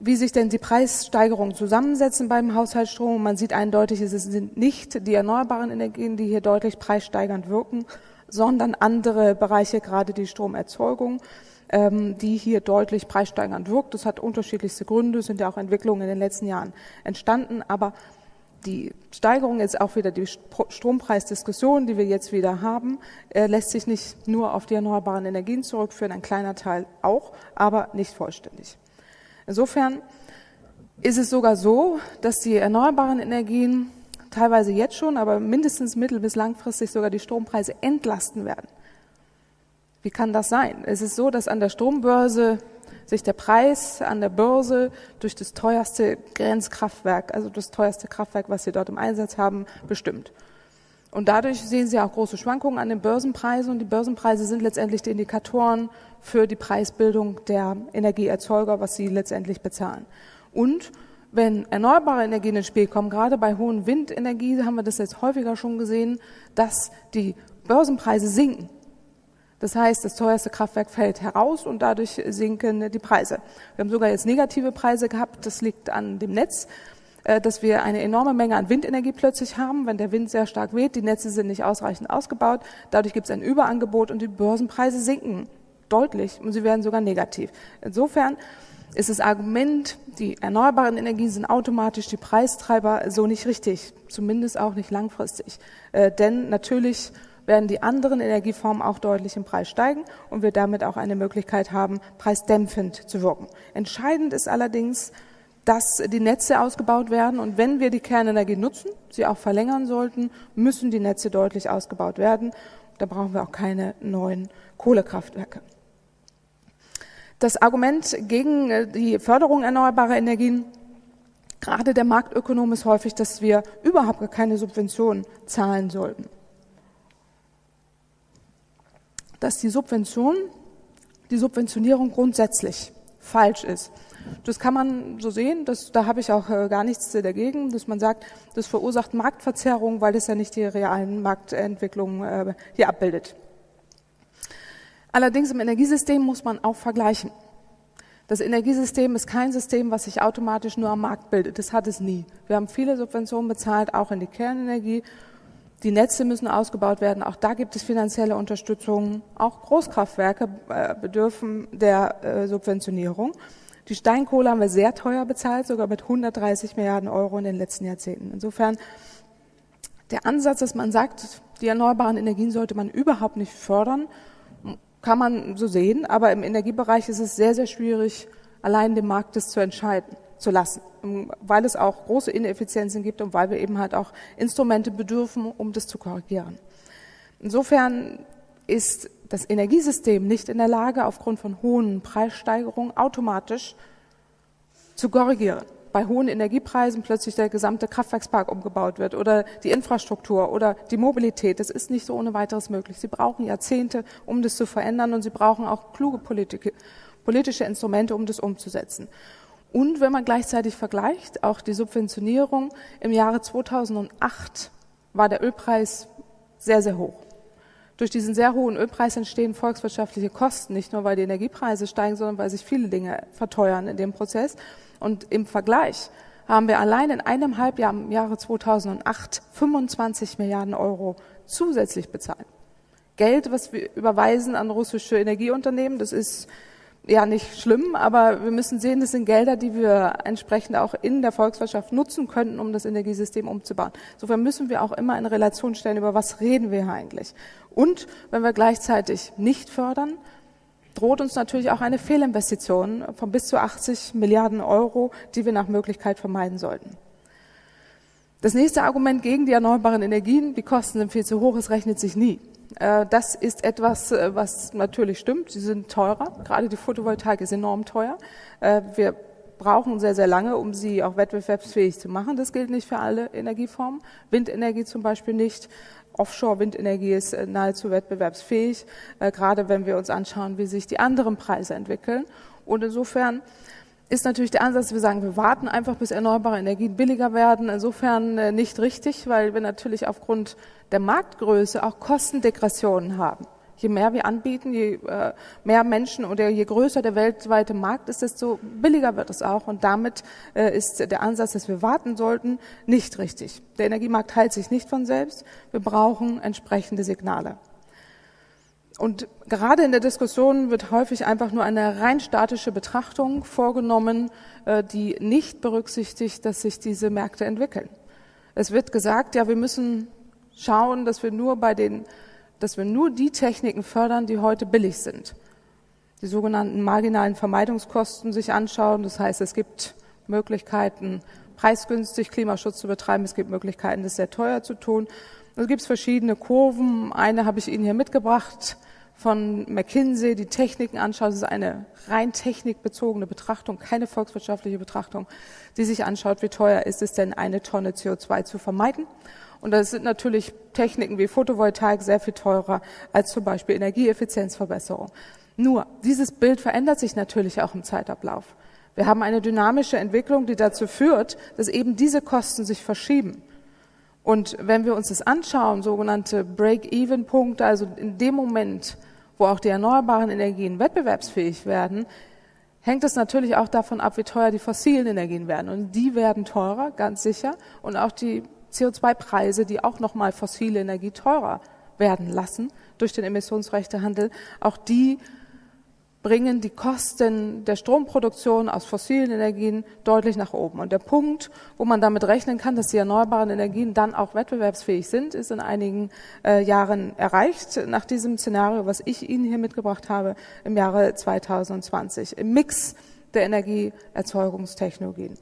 Speaker 2: wie sich denn die Preissteigerungen zusammensetzen beim Haushaltsstrom. Man sieht eindeutig, es sind nicht die erneuerbaren Energien, die hier deutlich preissteigernd wirken, sondern andere Bereiche, gerade die Stromerzeugung, ähm, die hier deutlich preissteigernd wirkt. Das hat unterschiedlichste Gründe, sind ja auch Entwicklungen in den letzten Jahren entstanden, aber die Steigerung ist auch wieder die Strompreisdiskussion, die wir jetzt wieder haben, äh, lässt sich nicht nur auf die erneuerbaren Energien zurückführen, ein kleiner Teil auch, aber nicht vollständig. Insofern ist es sogar so, dass die erneuerbaren Energien teilweise jetzt schon, aber mindestens mittel- bis langfristig sogar die Strompreise entlasten werden. Wie kann das sein? Es ist so, dass an der Strombörse sich der Preis an der Börse durch das teuerste Grenzkraftwerk, also das teuerste Kraftwerk, was Sie dort im Einsatz haben, bestimmt. Und dadurch sehen Sie auch große Schwankungen an den Börsenpreisen und die Börsenpreise sind letztendlich die Indikatoren für die Preisbildung der Energieerzeuger, was sie letztendlich bezahlen. Und wenn erneuerbare Energien ins Spiel kommen, gerade bei hohen Windenergie haben wir das jetzt häufiger schon gesehen, dass die Börsenpreise sinken. Das heißt, das teuerste Kraftwerk fällt heraus und dadurch sinken die Preise. Wir haben sogar jetzt negative Preise gehabt. Das liegt an dem Netz. Äh, dass wir eine enorme Menge an Windenergie plötzlich haben, wenn der Wind sehr stark weht, die Netze sind nicht ausreichend ausgebaut, dadurch gibt es ein Überangebot und die Börsenpreise sinken deutlich und sie werden sogar negativ. Insofern ist das Argument, die erneuerbaren Energien sind automatisch die Preistreiber, so nicht richtig, zumindest auch nicht langfristig. Äh, denn natürlich werden die anderen Energieformen auch deutlich im Preis steigen und wir damit auch eine Möglichkeit haben, preisdämpfend zu wirken. Entscheidend ist allerdings, dass die Netze ausgebaut werden. Und wenn wir die Kernenergie nutzen, sie auch verlängern sollten, müssen die Netze deutlich ausgebaut werden. Da brauchen wir auch keine neuen Kohlekraftwerke. Das Argument gegen äh, die Förderung erneuerbarer Energien, gerade der Marktökonom, ist häufig, dass wir überhaupt keine Subventionen zahlen sollten. Dass die Subvention, die Subventionierung grundsätzlich falsch ist. Das kann man so sehen, das, da habe ich auch äh, gar nichts dagegen, dass man sagt, das verursacht Marktverzerrung, weil es ja nicht die realen Marktentwicklungen äh, hier abbildet. Allerdings im Energiesystem muss man auch vergleichen. Das Energiesystem ist kein System, was sich automatisch nur am Markt bildet. Das hat es nie. Wir haben viele Subventionen bezahlt, auch in die Kernenergie. Die Netze müssen ausgebaut werden. Auch da gibt es finanzielle Unterstützung. Auch Großkraftwerke äh, bedürfen der äh, Subventionierung. Die Steinkohle haben wir sehr teuer bezahlt, sogar mit 130 Milliarden Euro in den letzten Jahrzehnten. Insofern der Ansatz, dass man sagt, die erneuerbaren Energien sollte man überhaupt nicht fördern, kann man so sehen, aber im Energiebereich ist es sehr, sehr schwierig, allein dem Markt das zu entscheiden, zu lassen, weil es auch große Ineffizienzen gibt und weil wir eben halt auch Instrumente bedürfen, um das zu korrigieren. Insofern ist das Energiesystem nicht in der Lage, aufgrund von hohen Preissteigerungen automatisch zu korrigieren bei hohen Energiepreisen plötzlich der gesamte Kraftwerkspark umgebaut wird oder die Infrastruktur oder die Mobilität. Das ist nicht so ohne weiteres möglich. Sie brauchen Jahrzehnte, um das zu verändern und sie brauchen auch kluge Politik, politische Instrumente, um das umzusetzen. Und wenn man gleichzeitig vergleicht, auch die Subventionierung im Jahre 2008 war der Ölpreis sehr, sehr hoch. Durch diesen sehr hohen Ölpreis entstehen volkswirtschaftliche Kosten, nicht nur weil die Energiepreise steigen, sondern weil sich viele Dinge verteuern in dem Prozess. Und im Vergleich haben wir allein in einem Halbjahr im Jahre 2008 25 Milliarden Euro zusätzlich bezahlt. Geld, was wir überweisen an russische Energieunternehmen, das ist ja nicht schlimm, aber wir müssen sehen, das sind Gelder, die wir entsprechend auch in der Volkswirtschaft nutzen könnten, um das Energiesystem umzubauen. Insofern müssen wir auch immer in Relation stellen, über was reden wir hier eigentlich. Und wenn wir gleichzeitig nicht fördern, droht uns natürlich auch eine Fehlinvestition von bis zu 80 Milliarden Euro, die wir nach Möglichkeit vermeiden sollten. Das nächste Argument gegen die erneuerbaren Energien, die Kosten sind viel zu hoch, es rechnet sich nie. Äh, das ist etwas, äh, was natürlich stimmt. Sie sind teurer. Gerade die Photovoltaik ist enorm teuer. Äh, wir brauchen sehr, sehr lange, um sie auch wettbewerbsfähig zu machen. Das gilt nicht für alle Energieformen. Windenergie zum Beispiel nicht. Offshore-Windenergie ist äh, nahezu wettbewerbsfähig, äh, gerade wenn wir uns anschauen, wie sich die anderen Preise entwickeln. Und insofern ist natürlich der Ansatz, wir sagen, wir warten einfach, bis erneuerbare Energien billiger werden. Insofern äh, nicht richtig, weil wir natürlich aufgrund der Marktgröße auch Kostendegressionen haben. Je mehr wir anbieten, je äh, mehr Menschen oder je größer der weltweite Markt ist, desto billiger wird es auch. Und damit äh, ist der Ansatz, dass wir warten sollten, nicht richtig. Der Energiemarkt heilt sich nicht von selbst. Wir brauchen entsprechende Signale. Und gerade in der Diskussion wird häufig einfach nur eine rein statische Betrachtung vorgenommen, äh, die nicht berücksichtigt, dass sich diese Märkte entwickeln. Es wird gesagt, ja, wir müssen schauen, dass wir nur bei den dass wir nur die Techniken fördern, die heute billig sind. Die sogenannten marginalen Vermeidungskosten sich anschauen. Das heißt, es gibt Möglichkeiten, preisgünstig Klimaschutz zu betreiben. Es gibt Möglichkeiten, das sehr teuer zu tun. Es gibt verschiedene Kurven. Eine habe ich Ihnen hier mitgebracht von McKinsey, die Techniken anschaut. Das ist eine rein technikbezogene Betrachtung, keine volkswirtschaftliche Betrachtung, die sich anschaut, wie teuer ist es denn, eine Tonne CO2 zu vermeiden. Und das sind natürlich Techniken wie Photovoltaik sehr viel teurer als zum Beispiel Energieeffizienzverbesserung. Nur, dieses Bild verändert sich natürlich auch im Zeitablauf. Wir haben eine dynamische Entwicklung, die dazu führt, dass eben diese Kosten sich verschieben. Und wenn wir uns das anschauen, sogenannte Break-Even-Punkte, also in dem Moment, wo auch die erneuerbaren Energien wettbewerbsfähig werden, hängt es natürlich auch davon ab, wie teuer die fossilen Energien werden. Und die werden teurer, ganz sicher. Und auch die CO2-Preise, die auch nochmal fossile Energie teurer werden lassen durch den Emissionsrechtehandel, auch die bringen die Kosten der Stromproduktion aus fossilen Energien deutlich nach oben. Und der Punkt, wo man damit rechnen kann, dass die erneuerbaren Energien dann auch wettbewerbsfähig sind, ist in einigen äh, Jahren erreicht, nach diesem Szenario, was ich Ihnen hier mitgebracht habe, im Jahre 2020, im Mix der Energieerzeugungstechnologien.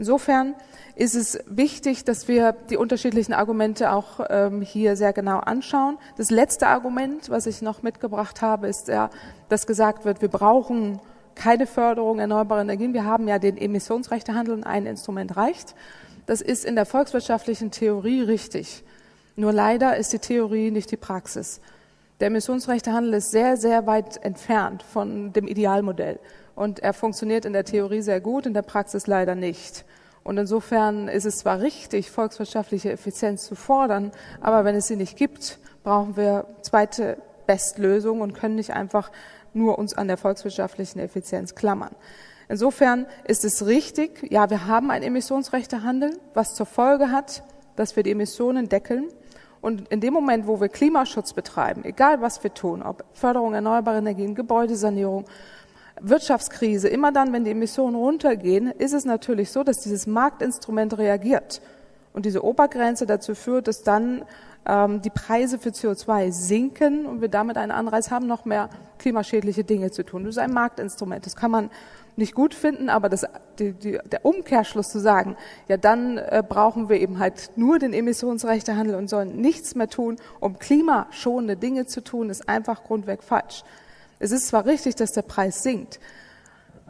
Speaker 2: Insofern ist es wichtig, dass wir die unterschiedlichen Argumente auch ähm, hier sehr genau anschauen. Das letzte Argument, was ich noch mitgebracht habe, ist ja, dass gesagt wird, wir brauchen keine Förderung erneuerbarer Energien. Wir haben ja den Emissionsrechtehandel und ein Instrument reicht. Das ist in der volkswirtschaftlichen Theorie richtig. Nur leider ist die Theorie nicht die Praxis. Der Emissionsrechtehandel ist sehr, sehr weit entfernt von dem Idealmodell. Und er funktioniert in der Theorie sehr gut, in der Praxis leider nicht. Und insofern ist es zwar richtig, volkswirtschaftliche Effizienz zu fordern, aber wenn es sie nicht gibt, brauchen wir zweite Bestlösungen und können nicht einfach nur uns an der volkswirtschaftlichen Effizienz klammern. Insofern ist es richtig, ja, wir haben ein Emissionsrechtehandel, was zur Folge hat, dass wir die Emissionen deckeln. Und in dem Moment, wo wir Klimaschutz betreiben, egal was wir tun, ob Förderung erneuerbarer Energien, Gebäudesanierung, Wirtschaftskrise, immer dann, wenn die Emissionen runtergehen, ist es natürlich so, dass dieses Marktinstrument reagiert. Und diese Obergrenze dazu führt, dass dann ähm, die Preise für CO2 sinken und wir damit einen Anreiz haben, noch mehr klimaschädliche Dinge zu tun. Das ist ein Marktinstrument. Das kann man nicht gut finden, aber das, die, die, der Umkehrschluss zu sagen, ja, dann äh, brauchen wir eben halt nur den Emissionsrechtehandel und sollen nichts mehr tun, um klimaschonende Dinge zu tun, ist einfach grundweg falsch. Es ist zwar richtig, dass der Preis sinkt,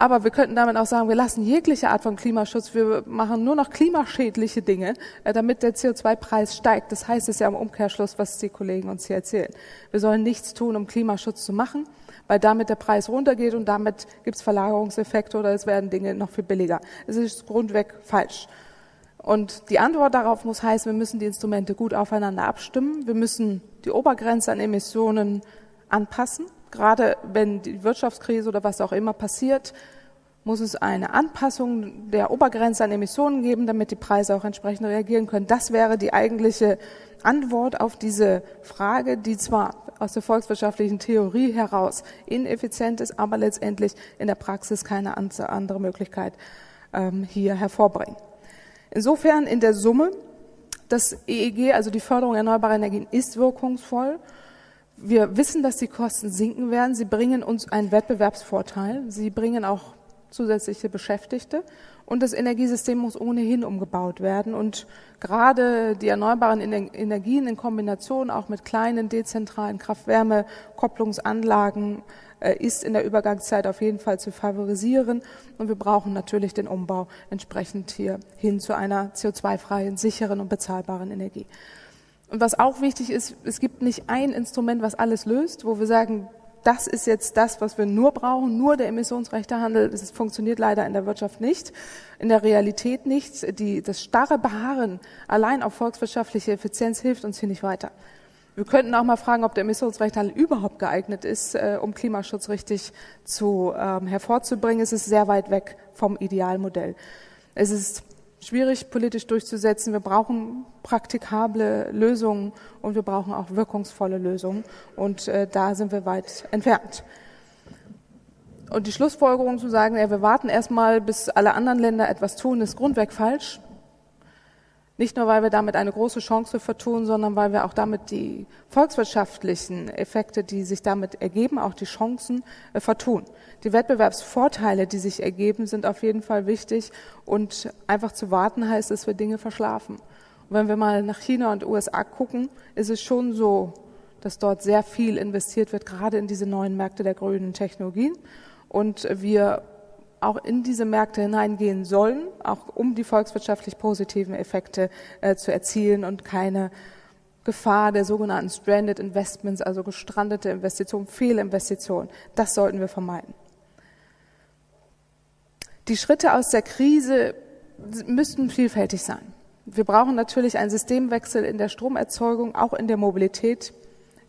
Speaker 2: aber wir könnten damit auch sagen, wir lassen jegliche Art von Klimaschutz, wir machen nur noch klimaschädliche Dinge, äh, damit der CO2-Preis steigt. Das heißt es ja im Umkehrschluss, was die Kollegen uns hier erzählen. Wir sollen nichts tun, um Klimaschutz zu machen, weil damit der Preis runtergeht und damit gibt es Verlagerungseffekte oder es werden Dinge noch viel billiger. Es ist grundweg falsch. Und die Antwort darauf muss heißen, wir müssen die Instrumente gut aufeinander abstimmen. Wir müssen die Obergrenze an Emissionen anpassen gerade wenn die Wirtschaftskrise oder was auch immer passiert, muss es eine Anpassung der Obergrenze an Emissionen geben, damit die Preise auch entsprechend reagieren können. Das wäre die eigentliche Antwort auf diese Frage, die zwar aus der volkswirtschaftlichen Theorie heraus ineffizient ist, aber letztendlich in der Praxis keine andere Möglichkeit ähm, hier hervorbringt. Insofern in der Summe, das EEG, also die Förderung erneuerbarer Energien, ist wirkungsvoll wir wissen, dass die Kosten sinken werden. Sie bringen uns einen Wettbewerbsvorteil. Sie bringen auch zusätzliche Beschäftigte. Und das Energiesystem muss ohnehin umgebaut werden. Und gerade die erneuerbaren Energien in Kombination auch mit kleinen dezentralen Kraft-Wärme-Kopplungsanlagen äh, ist in der Übergangszeit auf jeden Fall zu favorisieren. Und wir brauchen natürlich den Umbau entsprechend hier hin zu einer CO2-freien, sicheren und bezahlbaren Energie. Und was auch wichtig ist, es gibt nicht ein Instrument, was alles löst, wo wir sagen, das ist jetzt das, was wir nur brauchen, nur der Emissionsrechtehandel. Das funktioniert leider in der Wirtschaft nicht, in der Realität nicht. Die, das starre Beharren allein auf volkswirtschaftliche Effizienz hilft uns hier nicht weiter. Wir könnten auch mal fragen, ob der Emissionsrechtehandel überhaupt geeignet ist, äh, um Klimaschutz richtig zu, ähm, hervorzubringen. Es ist sehr weit weg vom Idealmodell. Es ist schwierig politisch durchzusetzen. Wir brauchen praktikable Lösungen und wir brauchen auch wirkungsvolle Lösungen. Und äh, da sind wir weit entfernt. Und die Schlussfolgerung zu sagen, ja, wir warten erstmal, bis alle anderen Länder etwas tun, ist grundweg falsch. Nicht nur, weil wir damit eine große Chance vertun, sondern weil wir auch damit die volkswirtschaftlichen Effekte, die sich damit ergeben, auch die Chancen äh, vertun. Die Wettbewerbsvorteile, die sich ergeben, sind auf jeden Fall wichtig und einfach zu warten heißt, dass wir Dinge verschlafen. Und wenn wir mal nach China und USA gucken, ist es schon so, dass dort sehr viel investiert wird, gerade in diese neuen Märkte der grünen Technologien. Und wir auch in diese Märkte hineingehen sollen, auch um die volkswirtschaftlich positiven Effekte äh, zu erzielen und keine Gefahr der sogenannten Stranded Investments, also gestrandete Investitionen, Fehlinvestitionen. Das sollten wir vermeiden. Die Schritte aus der Krise müssten vielfältig sein. Wir brauchen natürlich einen Systemwechsel in der Stromerzeugung, auch in der Mobilität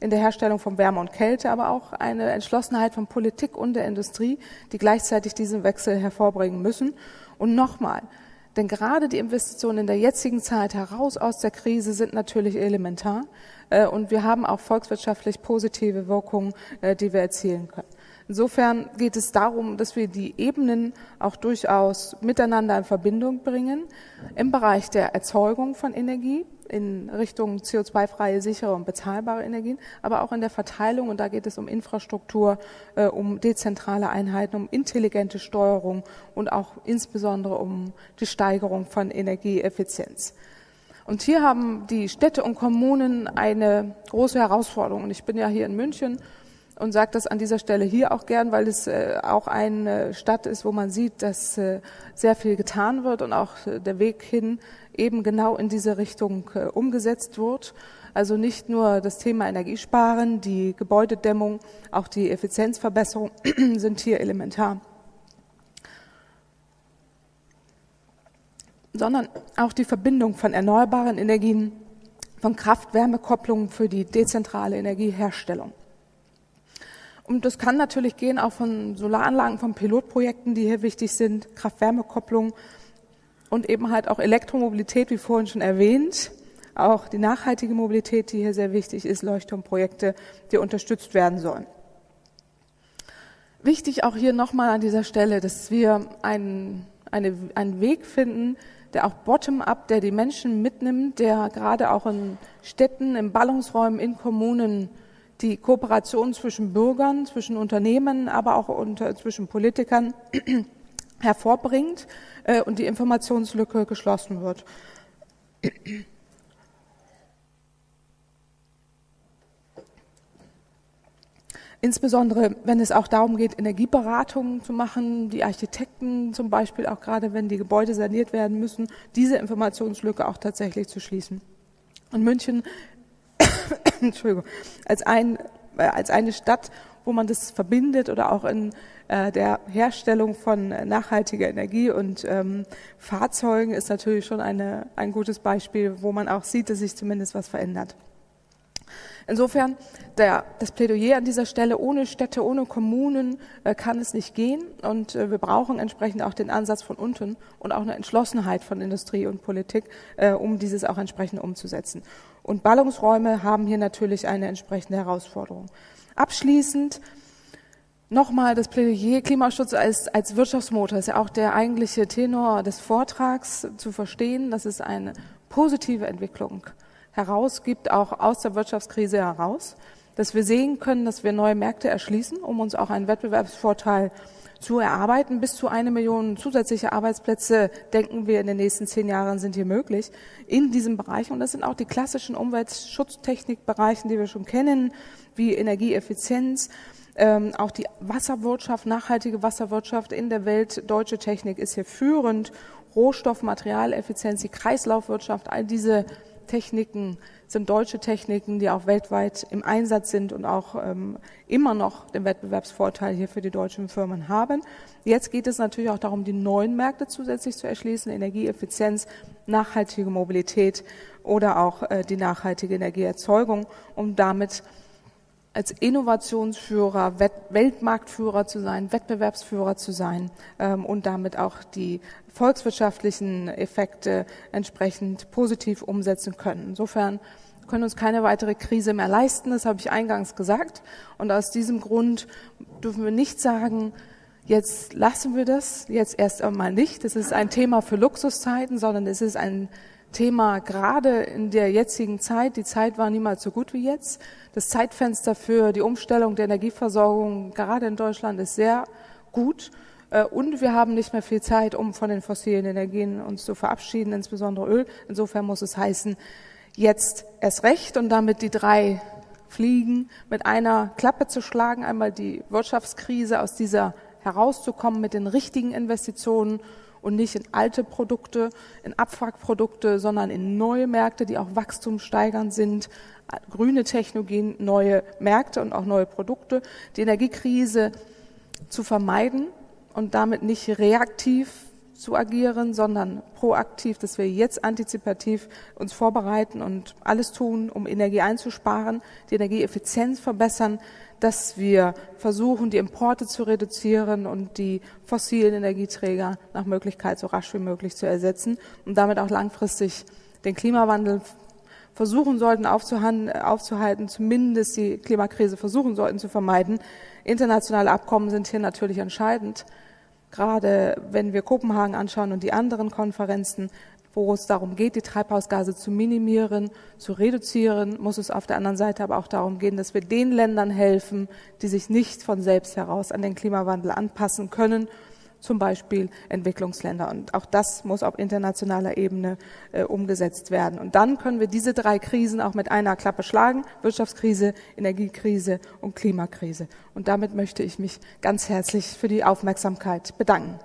Speaker 2: in der Herstellung von Wärme und Kälte, aber auch eine Entschlossenheit von Politik und der Industrie, die gleichzeitig diesen Wechsel hervorbringen müssen. Und nochmal, denn gerade die Investitionen in der jetzigen Zeit heraus aus der Krise sind natürlich elementar. Äh, und wir haben auch volkswirtschaftlich positive Wirkungen, äh, die wir erzielen können. Insofern geht es darum, dass wir die Ebenen auch durchaus miteinander in Verbindung bringen im Bereich der Erzeugung von Energie in Richtung CO2-freie, sichere und bezahlbare Energien, aber auch in der Verteilung. Und da geht es um Infrastruktur, äh, um dezentrale Einheiten, um intelligente Steuerung und auch insbesondere um die Steigerung von Energieeffizienz. Und hier haben die Städte und Kommunen eine große Herausforderung. Und ich bin ja hier in München und sage das an dieser Stelle hier auch gern, weil es äh, auch eine Stadt ist, wo man sieht, dass äh, sehr viel getan wird und auch äh, der Weg hin eben genau in diese Richtung umgesetzt wird. Also nicht nur das Thema Energiesparen, die Gebäudedämmung, auch die Effizienzverbesserung <clears throat> sind hier elementar. Sondern auch die Verbindung von erneuerbaren Energien, von Kraft-Wärme-Kopplungen für die dezentrale Energieherstellung. Und das kann natürlich gehen auch von Solaranlagen, von Pilotprojekten, die hier wichtig sind, Kraft-Wärme-Kopplung und eben halt auch Elektromobilität, wie vorhin schon erwähnt. Auch die nachhaltige Mobilität, die hier sehr wichtig ist, Leuchtturmprojekte, die unterstützt werden sollen. Wichtig auch hier nochmal an dieser Stelle, dass wir einen, eine, einen Weg finden, der auch bottom-up, der die Menschen mitnimmt, der gerade auch in Städten, in Ballungsräumen, in Kommunen die Kooperation zwischen Bürgern, zwischen Unternehmen, aber auch unter, zwischen Politikern <clears throat> hervorbringt äh, und die Informationslücke geschlossen wird. Insbesondere, wenn es auch darum geht, Energieberatungen zu machen, die Architekten zum Beispiel, auch gerade wenn die Gebäude saniert werden müssen, diese Informationslücke auch tatsächlich zu schließen. Und München <coughs> Entschuldigung, als, ein, äh, als eine Stadt, wo man das verbindet oder auch in äh, der Herstellung von nachhaltiger Energie und ähm, Fahrzeugen ist natürlich schon eine, ein gutes Beispiel, wo man auch sieht, dass sich zumindest was verändert. Insofern, der, das Plädoyer an dieser Stelle, ohne Städte, ohne Kommunen äh, kann es nicht gehen. Und äh, wir brauchen entsprechend auch den Ansatz von unten und auch eine Entschlossenheit von Industrie und Politik, äh, um dieses auch entsprechend umzusetzen. Und Ballungsräume haben hier natürlich eine entsprechende Herausforderung. Abschließend nochmal das Plädoyer Klimaschutz als, als Wirtschaftsmotor ist ja auch der eigentliche Tenor des Vortrags zu verstehen. Das ist eine positive Entwicklung herausgibt, auch aus der Wirtschaftskrise heraus, dass wir sehen können, dass wir neue Märkte erschließen, um uns auch einen Wettbewerbsvorteil zu erarbeiten. Bis zu eine Million zusätzliche Arbeitsplätze, denken wir, in den nächsten zehn Jahren sind hier möglich in diesem Bereich. Und das sind auch die klassischen Umweltschutztechnikbereichen, die wir schon kennen, wie Energieeffizienz, ähm, auch die Wasserwirtschaft, nachhaltige Wasserwirtschaft in der Welt. Deutsche Technik ist hier führend. Rohstoff, Materialeffizienz, die Kreislaufwirtschaft, all diese Techniken sind deutsche Techniken, die auch weltweit im Einsatz sind und auch ähm, immer noch den Wettbewerbsvorteil hier für die deutschen Firmen haben. Jetzt geht es natürlich auch darum, die neuen Märkte zusätzlich zu erschließen, Energieeffizienz, nachhaltige Mobilität oder auch äh, die nachhaltige Energieerzeugung, um damit als Innovationsführer, Weltmarktführer zu sein, Wettbewerbsführer zu sein ähm, und damit auch die volkswirtschaftlichen Effekte entsprechend positiv umsetzen können. Insofern können uns keine weitere Krise mehr leisten, das habe ich eingangs gesagt. Und aus diesem Grund dürfen wir nicht sagen, jetzt lassen wir das, jetzt erst einmal nicht. Das ist ein Thema für Luxuszeiten, sondern es ist ein Thema gerade in der jetzigen Zeit. Die Zeit war niemals so gut wie jetzt. Das Zeitfenster für die Umstellung der Energieversorgung gerade in Deutschland ist sehr gut. Äh, und wir haben nicht mehr viel Zeit, um von den fossilen Energien uns zu verabschieden, insbesondere Öl. Insofern muss es heißen, jetzt erst recht und damit die drei Fliegen mit einer Klappe zu schlagen. Einmal die Wirtschaftskrise aus dieser herauszukommen mit den richtigen Investitionen und nicht in alte Produkte, in Abwrackprodukte, sondern in neue Märkte, die auch wachstumssteigernd sind, grüne Technologien, neue Märkte und auch neue Produkte, die Energiekrise zu vermeiden und damit nicht reaktiv zu agieren, sondern proaktiv, dass wir jetzt antizipativ uns vorbereiten und alles tun, um Energie einzusparen, die Energieeffizienz verbessern, dass wir versuchen, die Importe zu reduzieren und die fossilen Energieträger nach Möglichkeit so rasch wie möglich zu ersetzen und damit auch langfristig den Klimawandel versuchen sollten aufzuhalten, zumindest die Klimakrise versuchen sollten zu vermeiden. Internationale Abkommen sind hier natürlich entscheidend. Gerade wenn wir Kopenhagen anschauen und die anderen Konferenzen, wo es darum geht, die Treibhausgase zu minimieren, zu reduzieren, muss es auf der anderen Seite aber auch darum gehen, dass wir den Ländern helfen, die sich nicht von selbst heraus an den Klimawandel anpassen können, zum Beispiel Entwicklungsländer. Und auch das muss auf internationaler Ebene äh, umgesetzt werden. Und dann können wir diese drei Krisen auch mit einer Klappe schlagen. Wirtschaftskrise, Energiekrise und Klimakrise. Und damit möchte ich mich ganz herzlich für die Aufmerksamkeit bedanken.